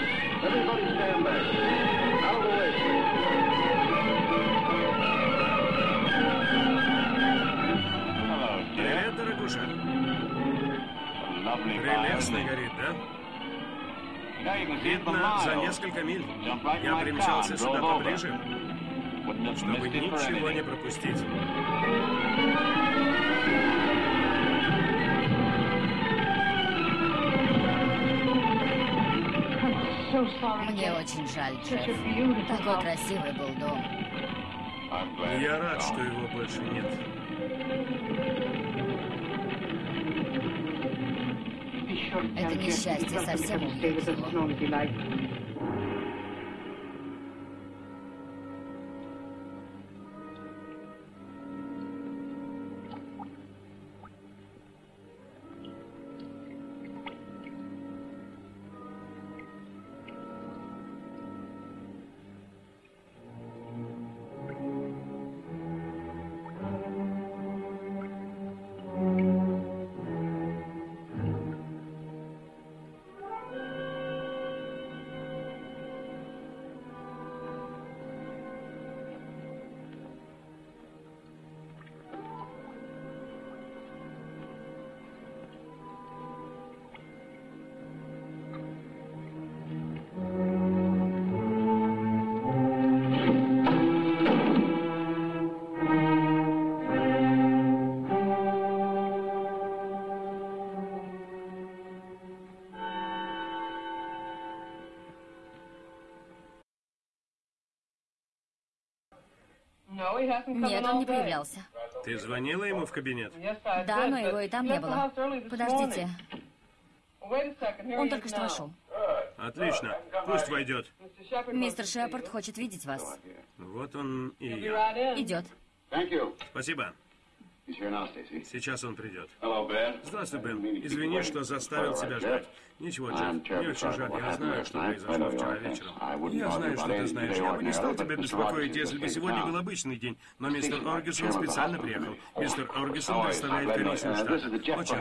Привет, дорогуша. Прелестно горит, да? Видно за несколько миль. Я примчался сюда поближе, чтобы ничего не пропустить. Мне очень жаль, Джефф. Такой красивый был дом. Я рад, что его больше нет. Это несчастье совсем убьет Нет, он не появлялся. Ты звонила ему в кабинет? Да, но его и там не было. Подождите. Он только что вошел. Отлично. Пусть войдет. Мистер Шепард хочет видеть вас. Вот он и я. Идет. Спасибо. Сейчас он придет. Здравствуй, Бен. Извини, что заставил тебя ждать. Ничего, Джефф, мне очень жаль. Я знаю, что произошло вчера вечером. Я знаю, что ты знаешь. Я бы не стал тебя беспокоить, если бы сегодня был обычный день. Но мистер Оргисон специально приехал. Мистер Оргисон представляет комиссию штата. Очень.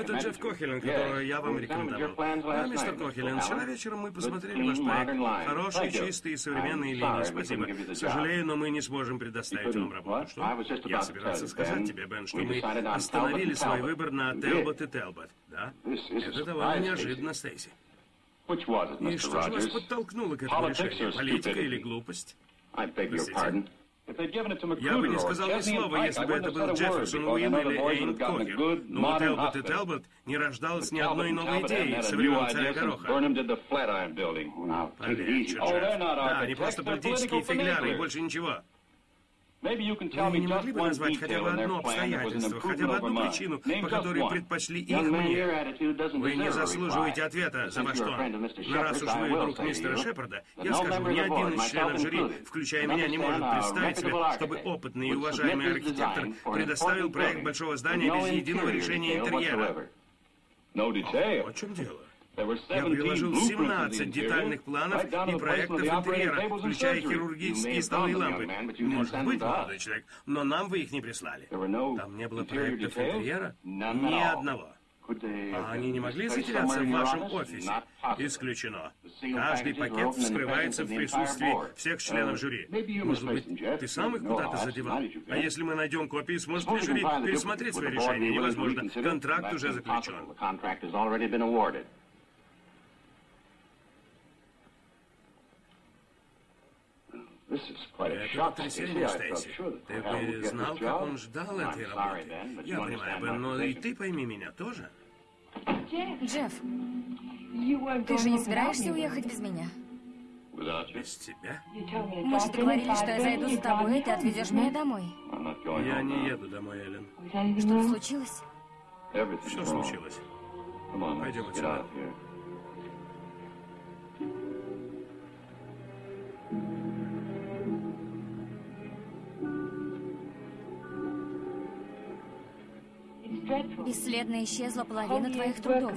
Это Джефф Кохелен, которого я вам рекомендовал. Да, мистер Кохелен, вчера вечером мы посмотрели ваш проект. Хорошие, чистые, современные линии. Спасибо. Сожалею, но мы не сможем предоставить вам работу. Что? Я собирался сказать тебе, Бен, что мы остановили свой выбор на Телбот и Телбот. Да? Это довольно неожиданно, Стейси. И что же вас подтолкнуло к этому решению? Политика или глупость? Простите. Я бы не сказал ни слова, если бы это был Джефферсон Уилл или Эйн Кокер. Но у Телбот и Телбот не рождалось ни одной новой идеи со времен царя Гороха. Полегче, Джефф. Да, они просто политические фигляры и больше ничего. Вы не могли бы назвать хотя бы одно обстоятельство, хотя бы одну причину, по которой предпочли их мне? Вы не заслуживаете ответа, за во что. Но раз уж вы друг мистера Шепарда, я скажу, ни один из членов жюри, включая меня, не может представить себе, чтобы опытный и уважаемый архитектор предоставил проект большого здания без единого решения интерьера. О чем дело? Я приложил 17 детальных планов и проектов интерьера, включая хирургические столы и лампы. Может быть, молодой человек, но нам вы их не прислали. Там не было проектов интерьера? Ни одного. А они не могли затеряться в вашем офисе? Исключено. Каждый пакет вскрывается в присутствии всех членов жюри. Может быть, ты сам их куда-то задевал? А если мы найдем копии, сможет ли жюри пересмотреть свое решение? Невозможно. Контракт уже заключен. Это потрясение, Стейси. Ты бы знал, как он ждал этой работы. Я понимаю бы, но и ты пойми меня тоже. Джефф, ты же не собираешься уехать без меня? Без тебя? Мы же договорились, что я зайду за тобой, и ты отвезешь меня домой. Я не еду домой, Эллен. Что случилось? Что случилось? Пойдем отсюда. Бесследно исчезла половина твоих трудов.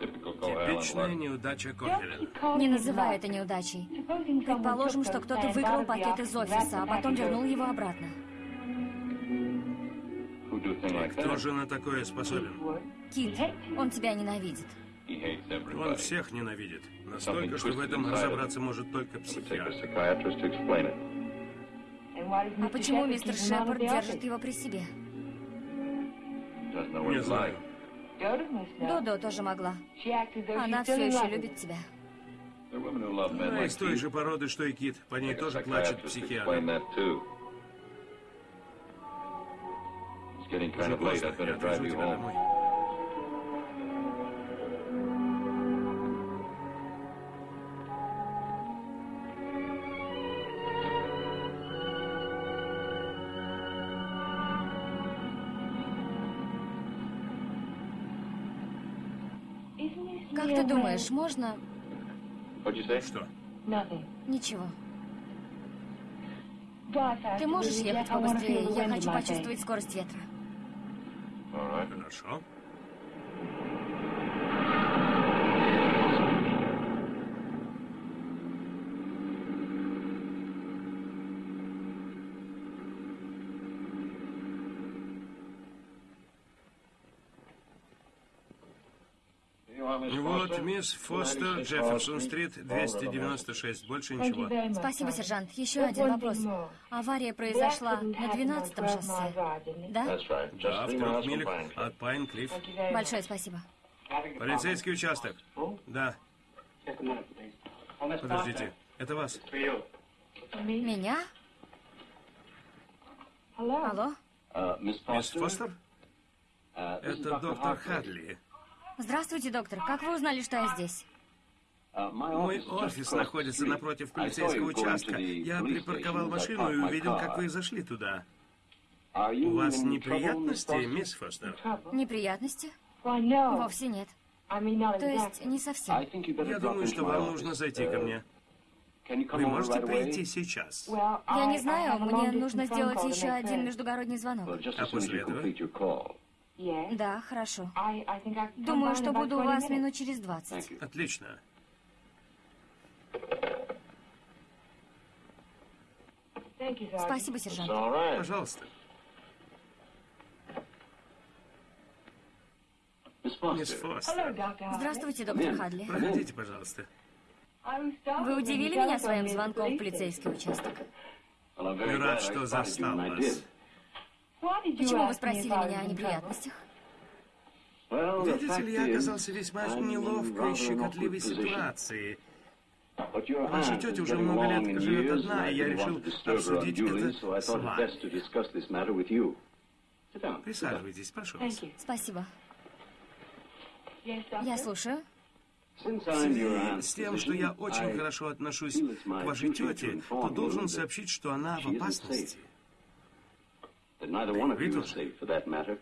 Типичная неудача Кохелен. Не называй это неудачей. Предположим, что кто-то выкрал пакет из офиса, а потом вернул его обратно. Кто же на такое способен? Кит, он тебя ненавидит. Он всех ненавидит. Настолько, что в этом разобраться может только психиатр. А почему мистер Шепард держит его при себе? Не знаю. Додо тоже могла. Она все еще любит тебя. Она из той же породы, что и Кит. По ней тоже плачет психиатр. Уже поздно. Я отвезу тебя домой. Как ты думаешь, можно... Что? Ничего. Ты можешь ехать побыстрее? Я хочу почувствовать скорость ветра. Хорошо. Вот, мисс Фостер, Джефферсон-стрит, 296. Больше ничего. Спасибо, сержант. Еще один вопрос. Авария произошла на 12-м шоссе, да? Да, в трех милях от Пайн-Клифф. Большое спасибо. Полицейский участок. Да. Подождите, это вас. Меня? Алло? Мисс Фостер? Это доктор Хадли. Здравствуйте, доктор. Как вы узнали, что я здесь? Мой офис находится напротив полицейского участка. Я припарковал машину и увидел, как вы зашли туда. У вас неприятности, мисс Фостер? Неприятности? Вовсе нет. То есть, не совсем. Я думаю, что вам нужно зайти ко мне. Вы можете прийти сейчас? Я не знаю, мне нужно сделать еще один междугородний звонок. А после этого? Да, хорошо. Думаю, что буду у вас минут через 20. Отлично. Спасибо, сержант. Пожалуйста. Мисс Фостер. Здравствуйте, доктор Хадли. Проходите, пожалуйста. Вы удивили меня своим звонком в полицейский участок. Рад, что застал вас. Почему вы спросили меня о неприятностях? Видите ли, я оказался весьма неловкой и щекотливой ситуации. Ваша тетя уже много лет живет одна, и я решил обсудить это с вами. Присаживайтесь, прошу вас. Спасибо. Я слушаю. В связи с тем, что я очень хорошо отношусь к вашей тете, то должен сообщить, что она в опасности. Тоже.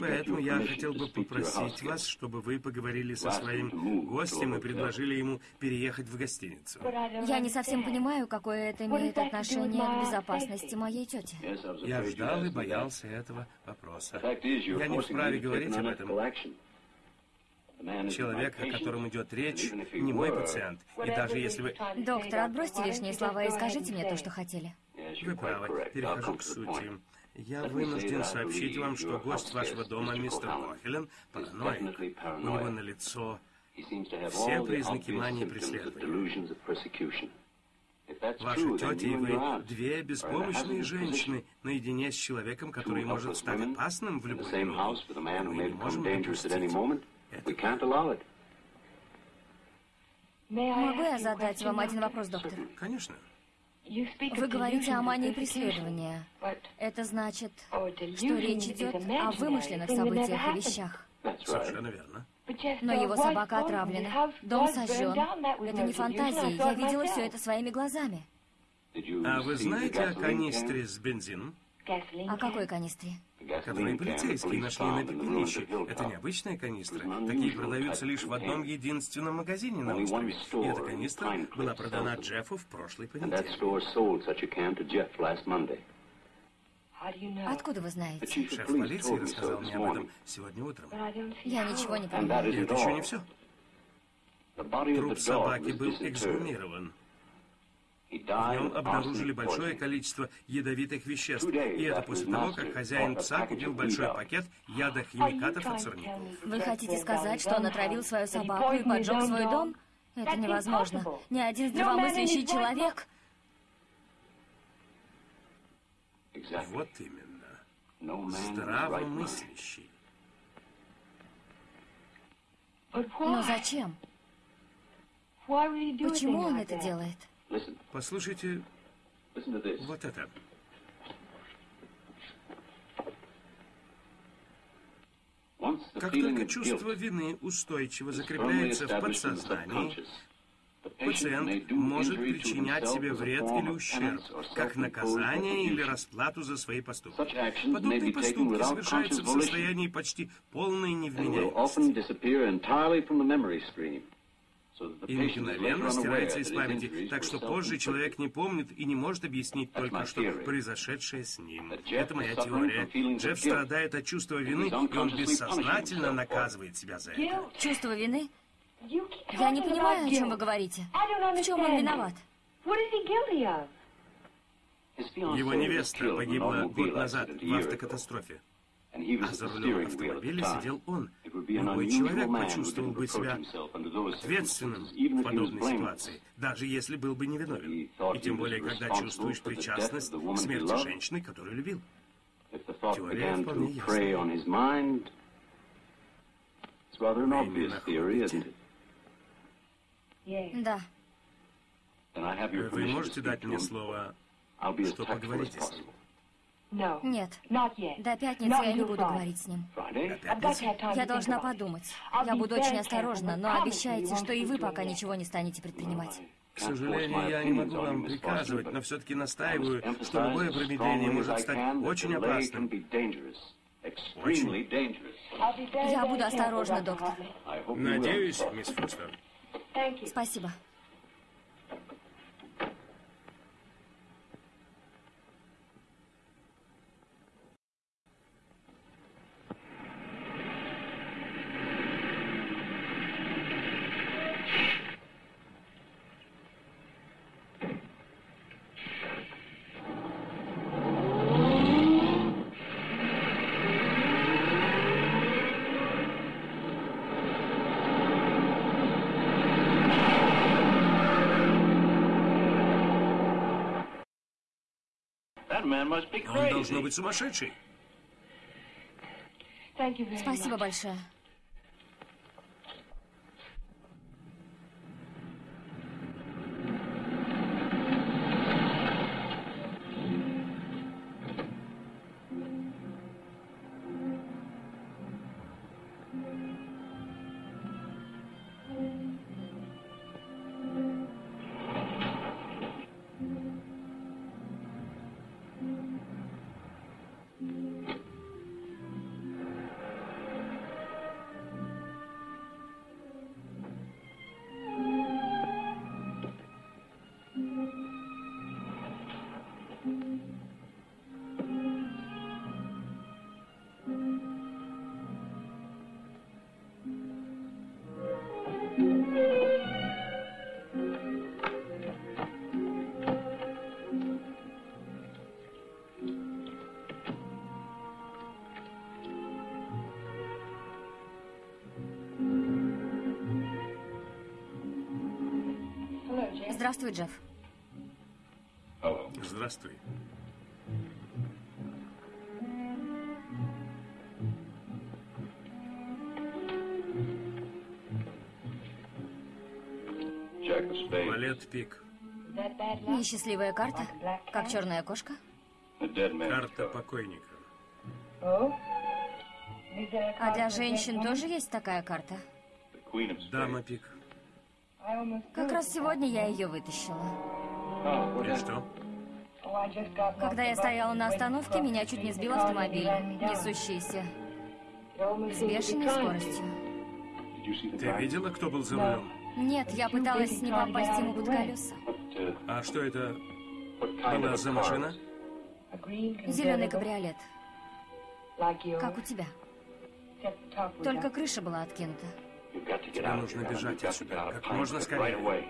Поэтому я хотел бы попросить вас, чтобы вы поговорили со своим гостем и предложили ему переехать в гостиницу. Я не совсем понимаю, какое это имеет отношение к безопасности моей тети. Я ждал и боялся этого вопроса. Я не вправе говорить об этом. Человек, о котором идет речь, не мой пациент. И даже если вы... Доктор, отбросьте лишние слова и скажите мне то, что хотели. Вы правы. Перехожу к сути. Я вынужден сообщить вам, что гость вашего дома, мистер Кохелен, параноик. У него на лицо все признаки мании преследования. Ваша тетя и вы две беспомощные женщины наедине с человеком, который может стать опасным в любой минуту. Мы не можем допустить. Могу я задать вам один вопрос, доктор? Конечно. Вы говорите о мании преследования. Это значит, что речь идет о вымышленных событиях и вещах. Совершенно верно. Но его собака отравлена, дом сожжен. Это не фантазии, я видела все это своими глазами. А вы знаете о канистре с бензином? О какой канистре? Которые полицейские нашли на пепелище. Это необычная канистра. Такие продаются лишь в одном единственном магазине на острове. И эта канистра была продана Джеффу в прошлый понедельник. Откуда вы знаете? Шеф полиции рассказал мне об этом сегодня утром. Я ничего не понимаю. И это еще не все. Труп собаки был эксгумирован. В нем обнаружили большое количество ядовитых веществ. И это после того, как хозяин пса купил большой пакет ядохимикатов от сорняков. Вы хотите сказать, что он отравил свою собаку и поджег свой дом? Это невозможно. Ни один здравомыслящий человек... Вот именно. Здравомыслящий. Но зачем? Почему он это делает? Послушайте вот это. Как только чувство вины устойчиво закрепляется в подсознании, пациент может причинять себе вред или ущерб, как наказание или расплату за свои поступки. Подобные поступки совершаются в состоянии почти полной невменяемости и мгновенно стирается из памяти, так что позже человек не помнит и не может объяснить только что произошедшее с ним. Это моя теория. Джефф страдает от чувства вины, и он бессознательно наказывает себя за это. Чувство вины? Я не понимаю, о чем вы говорите. В чем он виноват? Его невеста погибла год назад в автокатастрофе. А за рулем автомобиля сидел он. Любой человек почувствовал бы себя ответственным в подобной ситуации, даже если был бы невиновен. И тем более, когда чувствуешь причастность к смерти женщины, которую любил. Теория вполне ясна. Да. Вы можете дать мне слово, что поговорите с ним? Нет. До пятницы я не буду говорить с ним. Я должна подумать. Я буду очень осторожна, но обещайте, что и вы пока ничего не станете предпринимать. К сожалению, я не могу вам приказывать, но все-таки настаиваю, что любое промедление может стать очень опасным. Очень. Я буду осторожна, доктор. Надеюсь, мисс Фостер. Спасибо. Он должно быть сумасшедший. Спасибо большое. Здравствуй, Джефф. Здравствуй. Валет Пик. Несчастливая карта? Как черная кошка? Карта покойника. А для женщин тоже есть такая карта? Дама Пик. Как раз сегодня я ее вытащила. И что? Когда я стояла на остановке, меня чуть не сбил автомобиль, несущийся с бешеной скоростью. Ты видела, кто был за рулем? Нет, я пыталась не попасть ему под колеса. А что это была за машина? Зеленый кабриолет. Как у тебя. Только крыша была откинута. Тебе нужно бежать отсюда как можно скорее.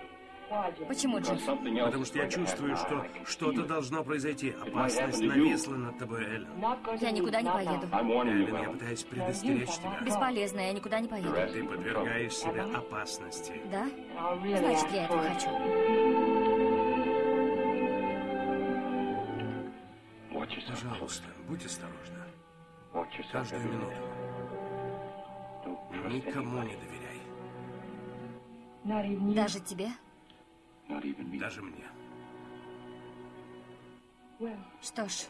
Почему, Джефф? Потому что я чувствую, что что-то должно произойти. Опасность нависла над тобой, Эллен. Я никуда не поеду. Эллен, я пытаюсь предостеречь тебя. Бесполезно, я никуда не поеду. Ты подвергаешь себя опасности. Да? Значит, я этого хочу. Пожалуйста, будь осторожна. Каждую минуту. Никому не доверяй. Даже тебе? Даже мне. Что ж,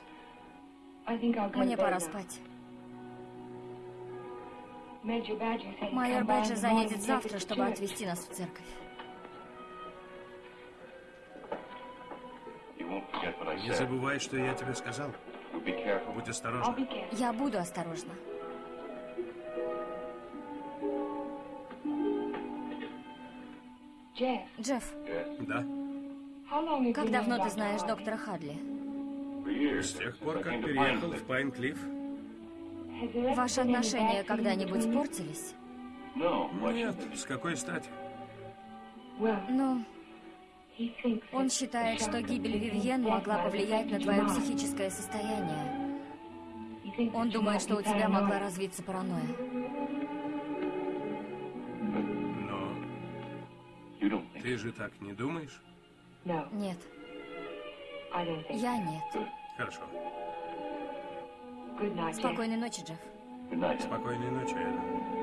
мне пора спать. Майор Бэджи заедет завтра, чтобы отвезти нас в церковь. Не забывай, что я тебе сказал. Будь осторожна. Я буду осторожна. Джефф, Да? как давно ты знаешь доктора Хадли? С тех пор, как переехал в Пайн-Клифф? Ваши отношения когда-нибудь портились? Нет, с какой стати? Ну, он считает, что гибель Вивьен могла повлиять на твое психическое состояние. Он думает, что у тебя могла развиться паранойя. Ты же так не думаешь? Нет. Я нет. Хорошо. Спокойной ночи, Джефф. Спокойной ночи, Эллен.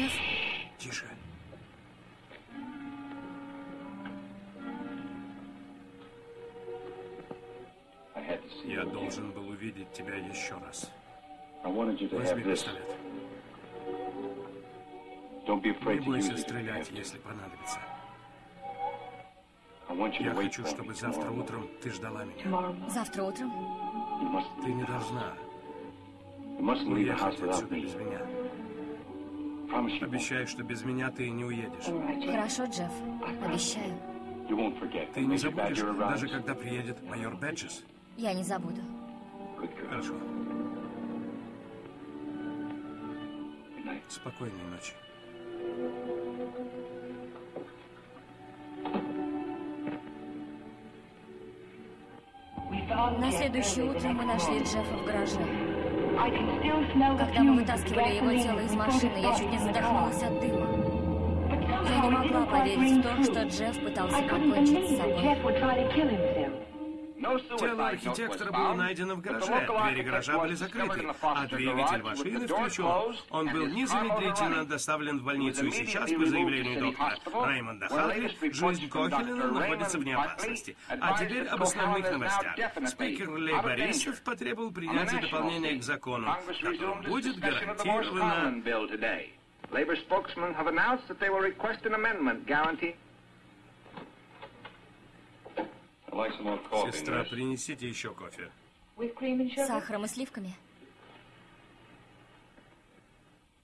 Джефф, Тише. Я должен был увидеть тебя еще раз. Возьми пистолет. Не бойся стрелять, если понадобится. Я хочу, чтобы завтра утром ты ждала меня. завтра утром? Ты не должна уехать отсюда без меня. Обещаю, что без меня ты не уедешь. Хорошо, Джефф. Обещаю. Ты не забудешь, даже когда приедет майор Бэджес. Я не забуду. Хорошо. Спокойной ночи. На следующее утро мы нашли Джеффа в гараже. Когда мы вытаскивали его тело из машины, я чуть не задохнулась от дыма. Я не могла поверить в то, что Джефф пытался покончить с собой. Тело архитектора было найдено в гараже. Двери гаража были закрыты, а двигатель машины включен. Он был незамедлительно доставлен в больницу, и сейчас, по заявлению доктора Реймонда Халтли, жизнь Кохелина находится вне опасности. А теперь об основных новостях. Спикер Лей Борисов потребовал принятия дополнения к закону, которым будет гарантировано... Labor spokesmen have announced that they will request an amendment guarantee Сестра, принесите еще кофе. С сахаром и сливками.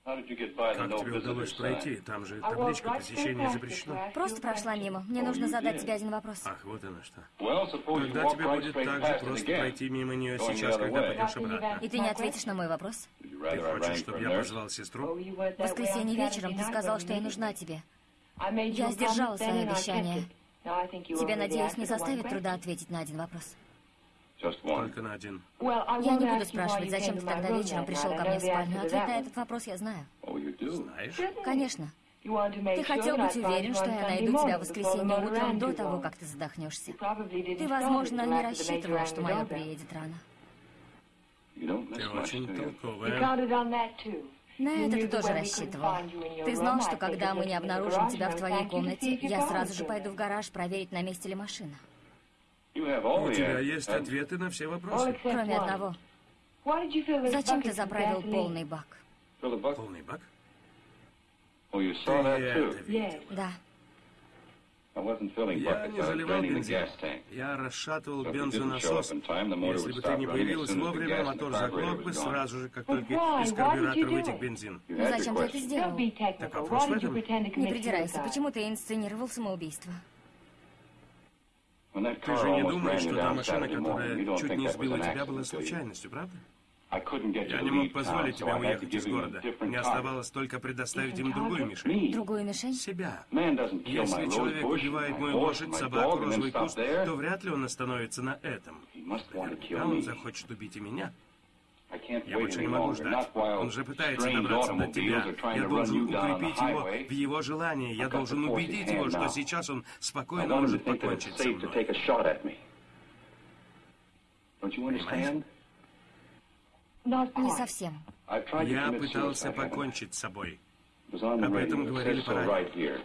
Как тебе удалось пройти? Там же табличка посещения запрещено. Просто прошла мимо. Мне нужно задать тебе один вопрос. Ах, вот оно что. Тогда тебе будет так же просто пройти мимо нее сейчас, когда пойдешь обратно. И ты не ответишь на мой вопрос? Ты хочешь, чтобы я позвал сестру? В воскресенье вечером ты сказал, что я нужна тебе. Я сдержала свое обещание. Тебе, надеюсь, не составит труда ответить на один вопрос. Только на один. Я не буду спрашивать, зачем ты тогда вечером пришел ко мне в спальню. Ответ на этот вопрос я знаю. Знаешь? Конечно. Ты хотел быть уверен, что я найду тебя в воскресенье утром до того, как ты задохнешься. Ты, возможно, не рассчитывал, что майор приедет рано. Ты очень толковая. На это ты тоже рассчитывал. Ты знал, что когда мы не обнаружим тебя в твоей комнате, я сразу же пойду в гараж проверить, на месте ли машина. У тебя есть ответы на все вопросы. Кроме одного. Зачем ты заправил полный бак? Полный бак? Ты это видел? Да. Я не заливал бензин. Я расшатывал бензонасос. Если бы ты не появилась вовремя, мотор заглох бы сразу же, как только из карбюратора вытек бензин. Ну зачем ты это сделал? Так вопрос в этом. Не придирайся. Почему ты инсценировал самоубийство? Ты же не думаешь, что та машина, которая чуть не сбила тебя, была случайностью, правда? Я не мог позволить тебе уехать из города. Мне оставалось только предоставить им другую мишень. Другую мишень? Себя. Если человек убивает мою лошадь, собаку, розовый куст, то вряд ли он остановится на этом. Наверняка он захочет убить и меня. Я больше не могу ждать. Он же пытается добраться до тебя. Я должен укрепить его в его желании. Я должен убедить его, что сейчас он спокойно может покончить со мной. Понимаешь? Не совсем. Я пытался покончить с собой. Об этом говорили по радио.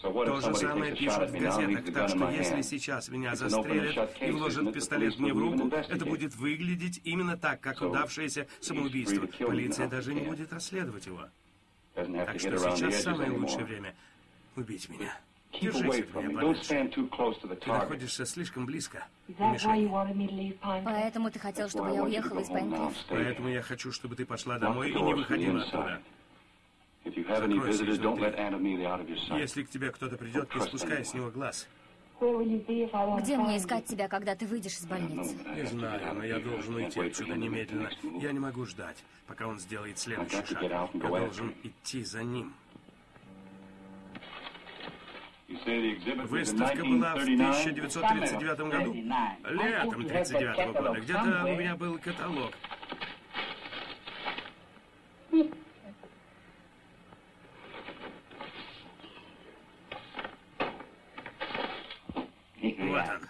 То же самое пишут в газетах, так что если сейчас меня застрелят и вложат пистолет мне в руку, это будет выглядеть именно так, как удавшееся самоубийство. Полиция даже не будет расследовать его. Так что сейчас самое лучшее время убить меня. Держись от меня подальше. Ты находишься слишком близко. Поэтому ты хотел, чтобы я уехала из Пайнклифф? Поэтому я хочу, чтобы ты пошла домой и не выходила оттуда. Закройся изнутри. Если к тебе кто-то придет, не спускай с него глаз. Где мне искать тебя, когда ты выйдешь из больницы? Не знаю, но я должен уйти отсюда немедленно. Я не могу ждать, пока он сделает следующий шаг. Я должен идти за ним. Выставка была в 1939 году. Летом 1939 года. Где-то у меня был каталог. Вот он.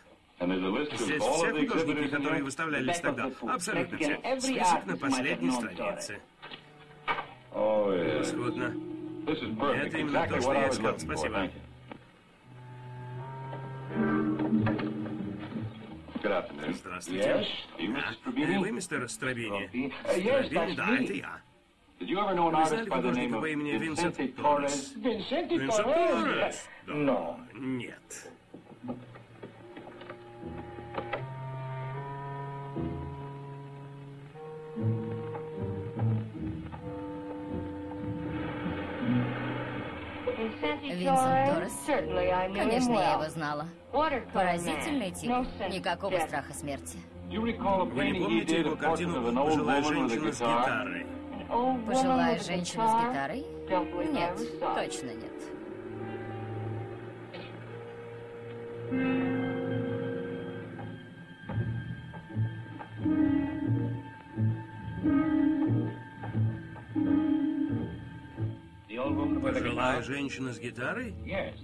Здесь все художники, которые выставлялись тогда. Абсолютно все. Список на последней странице. Превосходно. Это именно то, что я искал. Спасибо. Здравствуйте. А, вы мистер Стравини? Стравини, да, это я. Вы знали художника по имени Винсент Торрес? Винсент Торрес? Да. Нет. Винсент Торрес? Конечно, я его знала. Поразительный тип. Никакого страха смерти. Вы не помните его картину «Пожилая женщина с гитарой»? Пожилая женщина с гитарой? Нет, точно нет. Пожилая женщина с гитрой?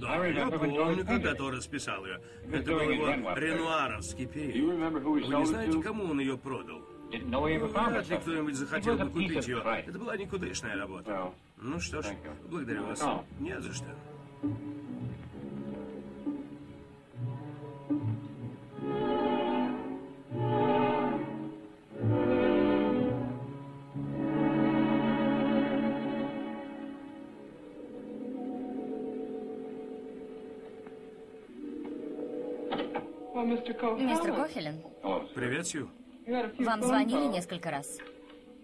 Да, я помню, когда то расписал ее. Это был его ренуаровский период. Вы не знаете, кому он ее продал? Вряд ли кто-нибудь захотел бы купить ее. Это была никудышная работа. Ну что ж, благодарю вас. Не за что. Мистер Кохелен? Привет, Сью. Вам звонили несколько раз?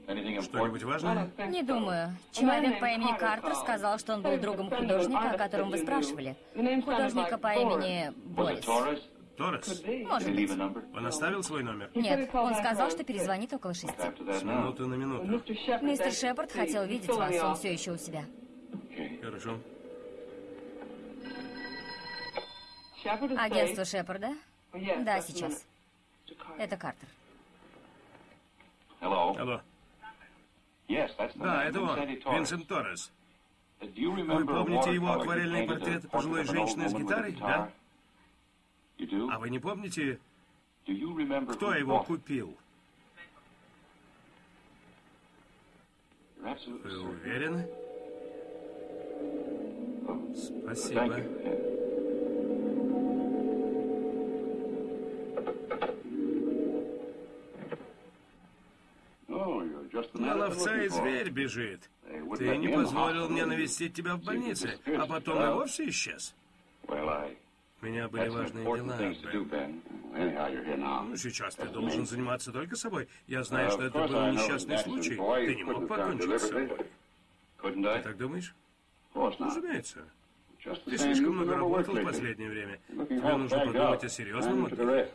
Что-нибудь важное? Не думаю. Человек по имени Картер сказал, что он был другом художника, о котором вы спрашивали. Художника по имени Борис. Торрес? Может быть. Он оставил свой номер? Нет, он сказал, что перезвонит около шести. С минуты на минуту. Мистер Шепард хотел видеть вас, он все еще у себя. Хорошо. Агентство Шепарда? Да, сейчас. Это Картер. Алло. Да, это он, Винсент Торрес. Вы помните его акварельный портрет пожилой женщины с гитарой, да? А вы не помните, кто его купил? Вы уверены? Спасибо. На ловца и зверь бежит. Ты не позволил мне навестить тебя в больнице, а потом и вовсе исчез. У меня были важные дела. Ну, сейчас ты должен заниматься только собой. Я знаю, что это был несчастный случай. Ты не мог покончить с собой. Ты так думаешь? Разумеется. Ты слишком много работал в последнее время. Тебе нужно подумать о серьезном отдыхе.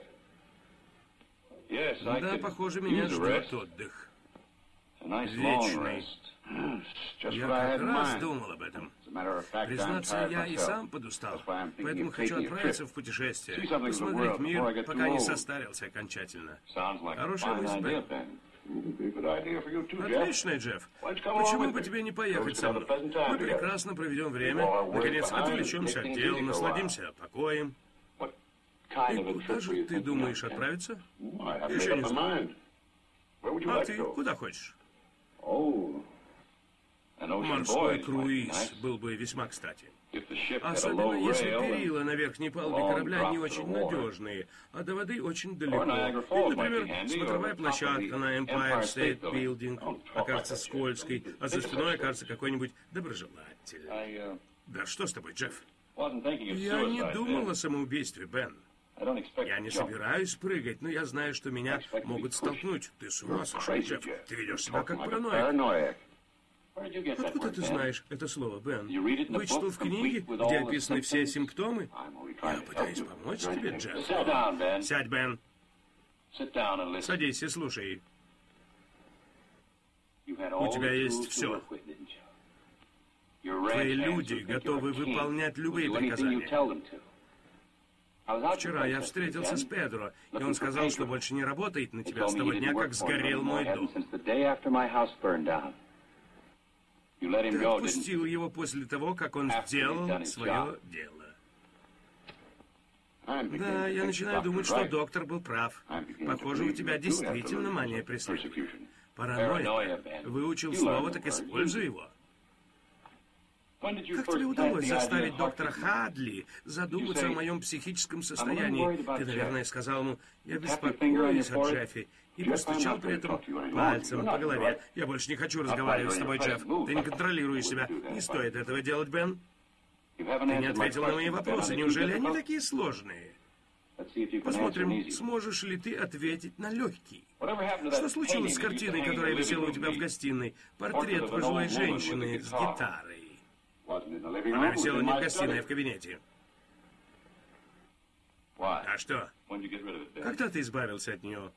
Да, похоже, меня ждет отдых. Вечный. Я как раз думал об этом. Признаться, я и сам подустал, поэтому хочу отправиться в путешествие, посмотреть мир, пока не состарился окончательно. Хорошая мысль, Бен. Отлично, Джефф. Почему бы тебе не поехать со мной? Мы прекрасно проведем время, наконец отвлечемся от дел, насладимся покоем. И куда же ты думаешь отправиться? Еще не знаю. А ты куда хочешь? Морской круиз был бы весьма кстати. Особенно если перила на верхней палубе корабля не очень надежные, а до воды очень далеко. Или, например, смотровая площадка на Empire State Building окажется скользкой, а за спиной окажется какой-нибудь доброжелатель. Да что с тобой, Джефф? Я не думал о самоубийстве, Бен. Я не собираюсь прыгать, но я знаю, что меня могут столкнуть. Ты с ума сошел, Джефф. Ты ведешь себя как параноик. Откуда ты знаешь это слово, Бен? Вычитал в книге, где описаны все симптомы? Я пытаюсь помочь тебе, Джефф. Сядь, Бен. Садись и слушай. У тебя есть все. Твои люди готовы выполнять любые приказания. Вчера я встретился с Педро, и он сказал, что больше не работает на тебя с того дня, как сгорел мой дом. Ты отпустил его после того, как он сделал свое дело. Да, я начинаю думать, что доктор был прав. Похоже, у тебя действительно мания преследования. Паранойя. Выучил слово, так используй его. Как тебе удалось заставить доктора Хадли задуматься о моем психическом состоянии? Ты, наверное, сказал ему, я беспокоюсь о Джеффи, и постучал при этом пальцем по голове. Я больше не хочу разговаривать с тобой, Джефф. Ты не контролируешь себя. Не стоит этого делать, Бен. Ты не ответил на мои вопросы. Неужели они такие сложные? Посмотрим, сможешь ли ты ответить на легкий. Что случилось с картиной, которая висела у тебя в гостиной? Портрет пожилой женщины с гитарой. Она висела не в гостиной, а в кабинете. А что? Когда ты избавился от нее?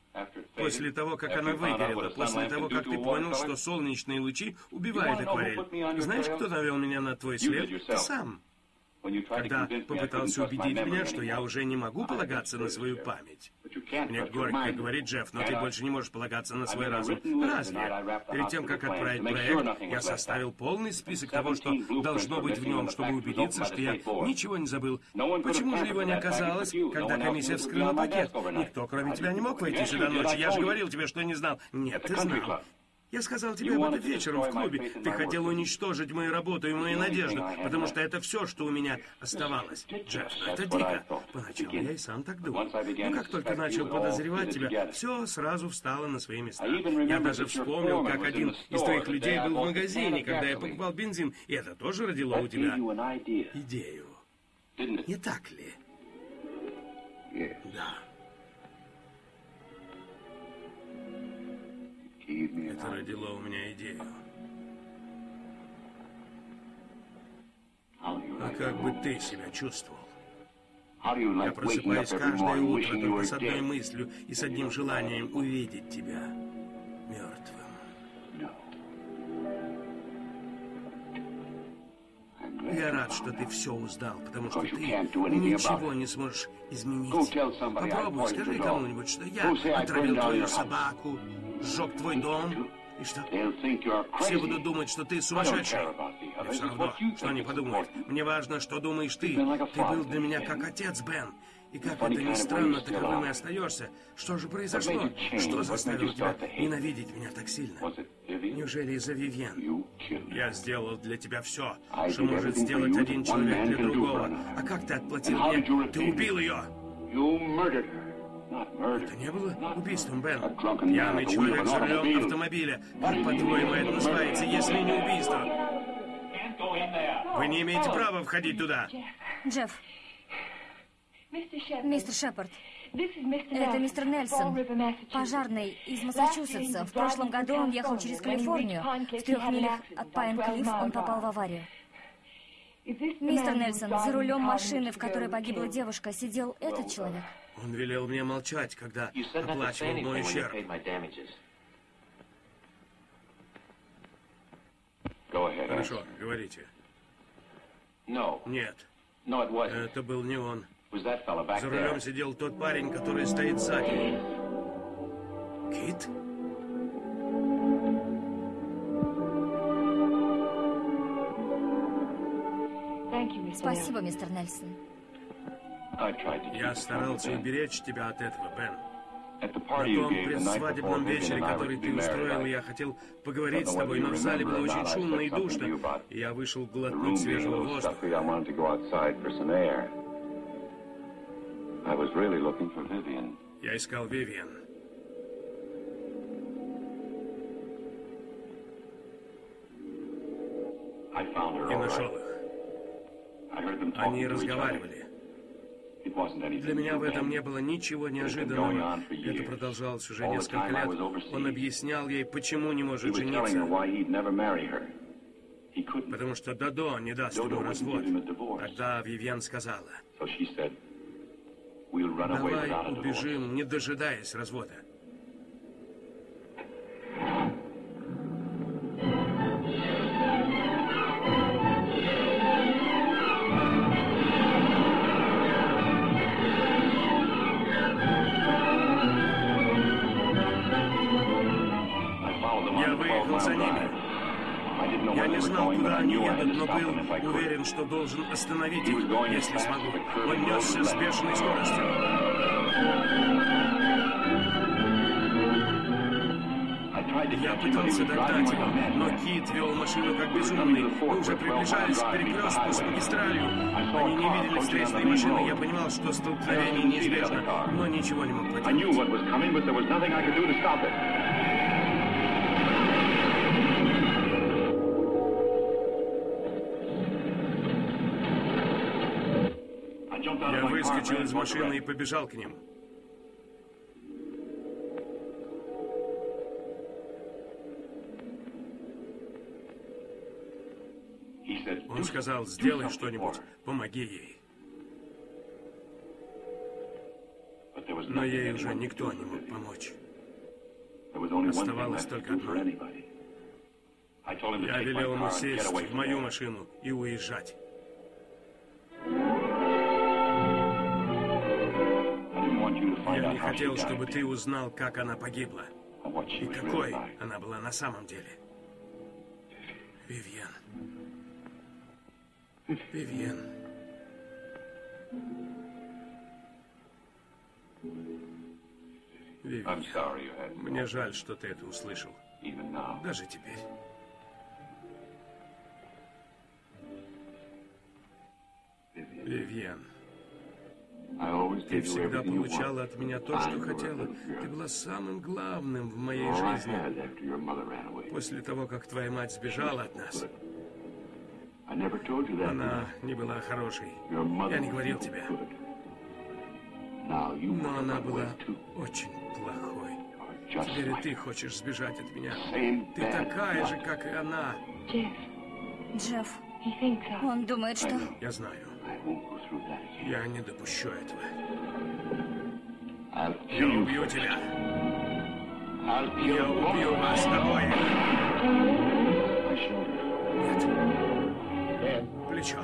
После того, как она выгорела, после того, как ты понял, что солнечные лучи убивают акварель. Знаешь, кто навел меня на твой след? Ты сам когда попытался убедить меня, что я уже не могу полагаться на свою память. Мне горько говорит Джефф, но ты больше не можешь полагаться на свой разум. Разве? Перед тем, как отправить проект, я составил полный список того, что должно быть в нем, чтобы убедиться, что я ничего не забыл. Почему же его не оказалось, когда комиссия вскрыла пакет? Никто, кроме тебя, не мог войти сюда ночью. Я же говорил тебе, что не знал. Нет, ты знал. Я сказал тебе об этом вечером в клубе. Ты хотел уничтожить мою работу и мою надежду, потому что это все, что у меня оставалось. Джефф, ну это дико. Поначалу я и сам так думал. Но как только начал подозревать тебя, все сразу встало на свои места. Я даже вспомнил, как один из твоих людей был в магазине, когда я покупал бензин, и это тоже родило у тебя идею. Не так ли? Да. Это родило у меня идею. А как бы ты себя чувствовал? Я просыпаюсь каждое утро только с одной мыслью и с одним желанием увидеть тебя мертвым. Я рад, что ты все узнал, потому что ты ничего не сможешь изменить. Попробуй, скажи кому-нибудь, что я отравил твою собаку, сжег твой дом, и что? Все будут думать, что ты сумасшедший. Мне все равно, что они подумают. Мне важно, что думаешь ты. Ты был для меня как отец, Бен. И как это ни странно, таковым и остаешься. Что же произошло? Что заставило тебя ненавидеть меня так сильно? Неужели из-за Вивьен? Я сделал для тебя все, что может сделать один человек для другого. А как ты отплатил мне? Ты убил ее! Это не было убийством, Бен. Пьяный человек за рулем автомобиля. Как, по-твоему, это называется, если не убийство? Вы не имеете права входить туда. Джефф. Мистер Шепард. Это мистер Нельсон, пожарный из Массачусетса. В прошлом году он ехал через Калифорнию. В трех милях от Пайн-Клифф он попал в аварию. Мистер Нельсон, за рулем машины, в которой погибла девушка, сидел этот человек? Он велел мне молчать, когда оплачивал мой ущерб. Хорошо, говорите. Нет. Это был не он. За рулем сидел тот парень, который стоит сзади. Кит? Спасибо, мистер Нельсон. Я старался уберечь тебя от этого, Бен. На том предсвадебном вечере, который ты устроил, я хотел поговорить с тобой, но в зале было очень шумно и душно, и я вышел глотнуть свежего воздуха. Я искал Вивиан. И нашел их. Они разговаривали. Для меня в этом не было ничего неожиданного. Это продолжалось уже несколько лет. Он объяснял ей, почему не может жениться. Потому что Дадо не даст ему развод. Тогда Вивьен сказала, давай убежим, не дожидаясь развода. Был уверен, что должен остановить их, если смогу. Он несся с бешеной скоростью. Я пытался догнать его, но Кит вел машину как безумный. Мы уже приближались к перекрестку с магистралью. Они не видели встречной машины. Я понимал, что столкновение неизбежно, но ничего не мог поделать. Выскочил из машины и побежал к ним. Он сказал, сделай что-нибудь, помоги ей. Но ей уже никто не мог помочь. Оставалось только одно. Я велел ему сесть в мою машину и уезжать. Я не хотел, чтобы ты узнал, как она погибла. И какой она была на самом деле. Вивьен. Вивьен. Вивьен. Мне жаль, что ты это услышал. Даже теперь. Вивьен. Ты всегда получала от меня то, что хотела. Ты была самым главным в моей жизни. После того, как твоя мать сбежала от нас. Она не была хорошей. Я не говорил тебе. Но она была очень плохой. Теперь ты хочешь сбежать от меня. Ты такая же, как и она. Джефф, он думает, что... Я знаю. Я не допущу этого. Я убью тебя. Я убью вас обоих. Нет. Плечо.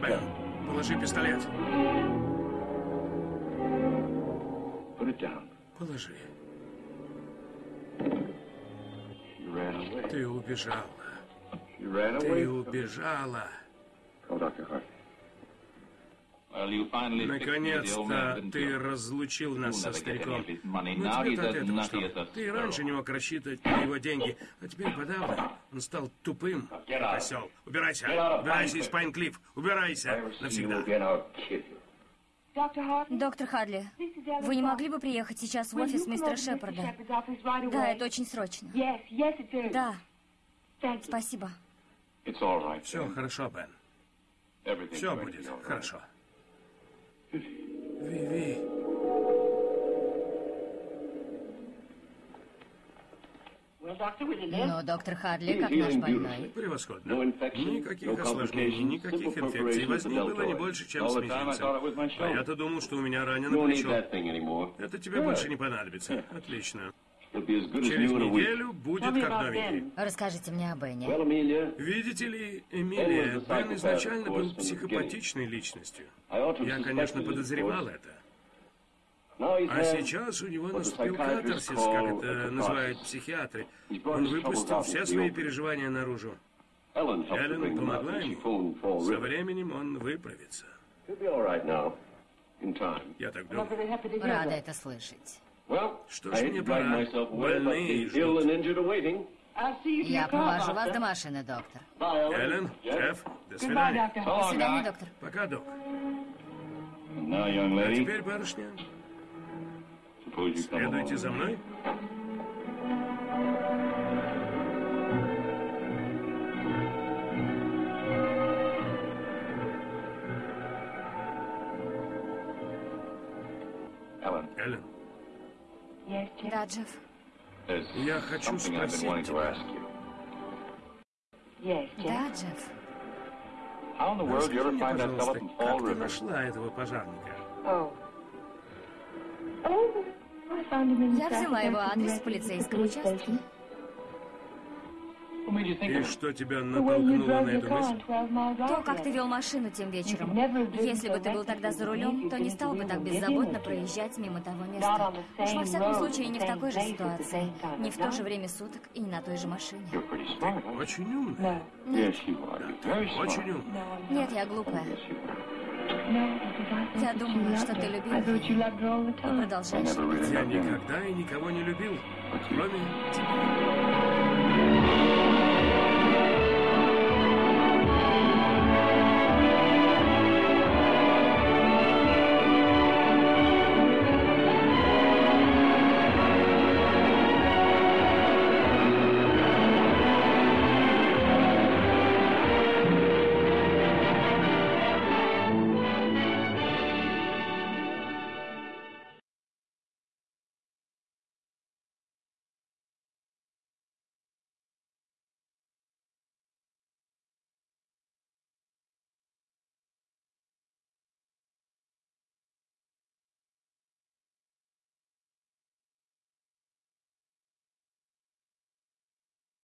Бен, положи пистолет. Положи. Ты убежала. Ты убежала. Наконец-то ты разлучил нас со стариком. Тебе от этого что? Ты раньше не мог рассчитывать на его деньги, а теперь подавно. Он стал тупым, осел. Убирайся, убирайся из Пайнклифф, убирайся навсегда. Доктор Хадли, вы не могли бы приехать сейчас в офис мистера Шепарда? Да, это очень срочно. Да. Спасибо. Все хорошо, Бен. Все будет хорошо. Виви. Но доктор Хадли, как наш больной. Превосходно. Никаких осложнений, никаких инфекций. Возни было не больше, чем с мизинцем. А я-то думал, что у меня ранено плечо. Это тебе больше не понадобится. Отлично. Через неделю будет как новенький. Расскажите мне о Бене. Видите ли, Эмилия, Бен изначально был психопатичной личностью. Я, конечно, подозревал это. А сейчас у него наступил катарсис, как это называют психиатры. Он выпустил все свои переживания наружу. Эллен помогла ему. Со временем он выправится. Я так думаю. Рада это слышать. Что ж, мне пора. Больные ждут. Я провожу вас до машины, доктор. Эллен, Джефф, до свидания. До свидания, доктор. Пока, док. А теперь, барышня, следуйте за мной. Да, Джефф. Я хочу спросить тебя. Да, Джефф. Расскажи мне, пожалуйста, как ты нашла этого пожарника? Я взяла его адрес в полицейском участке. И что тебя натолкнуло на эту мысль? То, как ты вел машину тем вечером. Если бы ты был тогда за рулем, то не стал бы так беззаботно проезжать мимо того места. Уж во всяком случае, не в такой же ситуации. Не в то же время суток и не на той же машине. Ты очень умная. Нет, Да, ты очень умная. нет, я глупая. Я думала, что ты любил и продолжаешь. Я никогда и никого не любил, кроме тебя.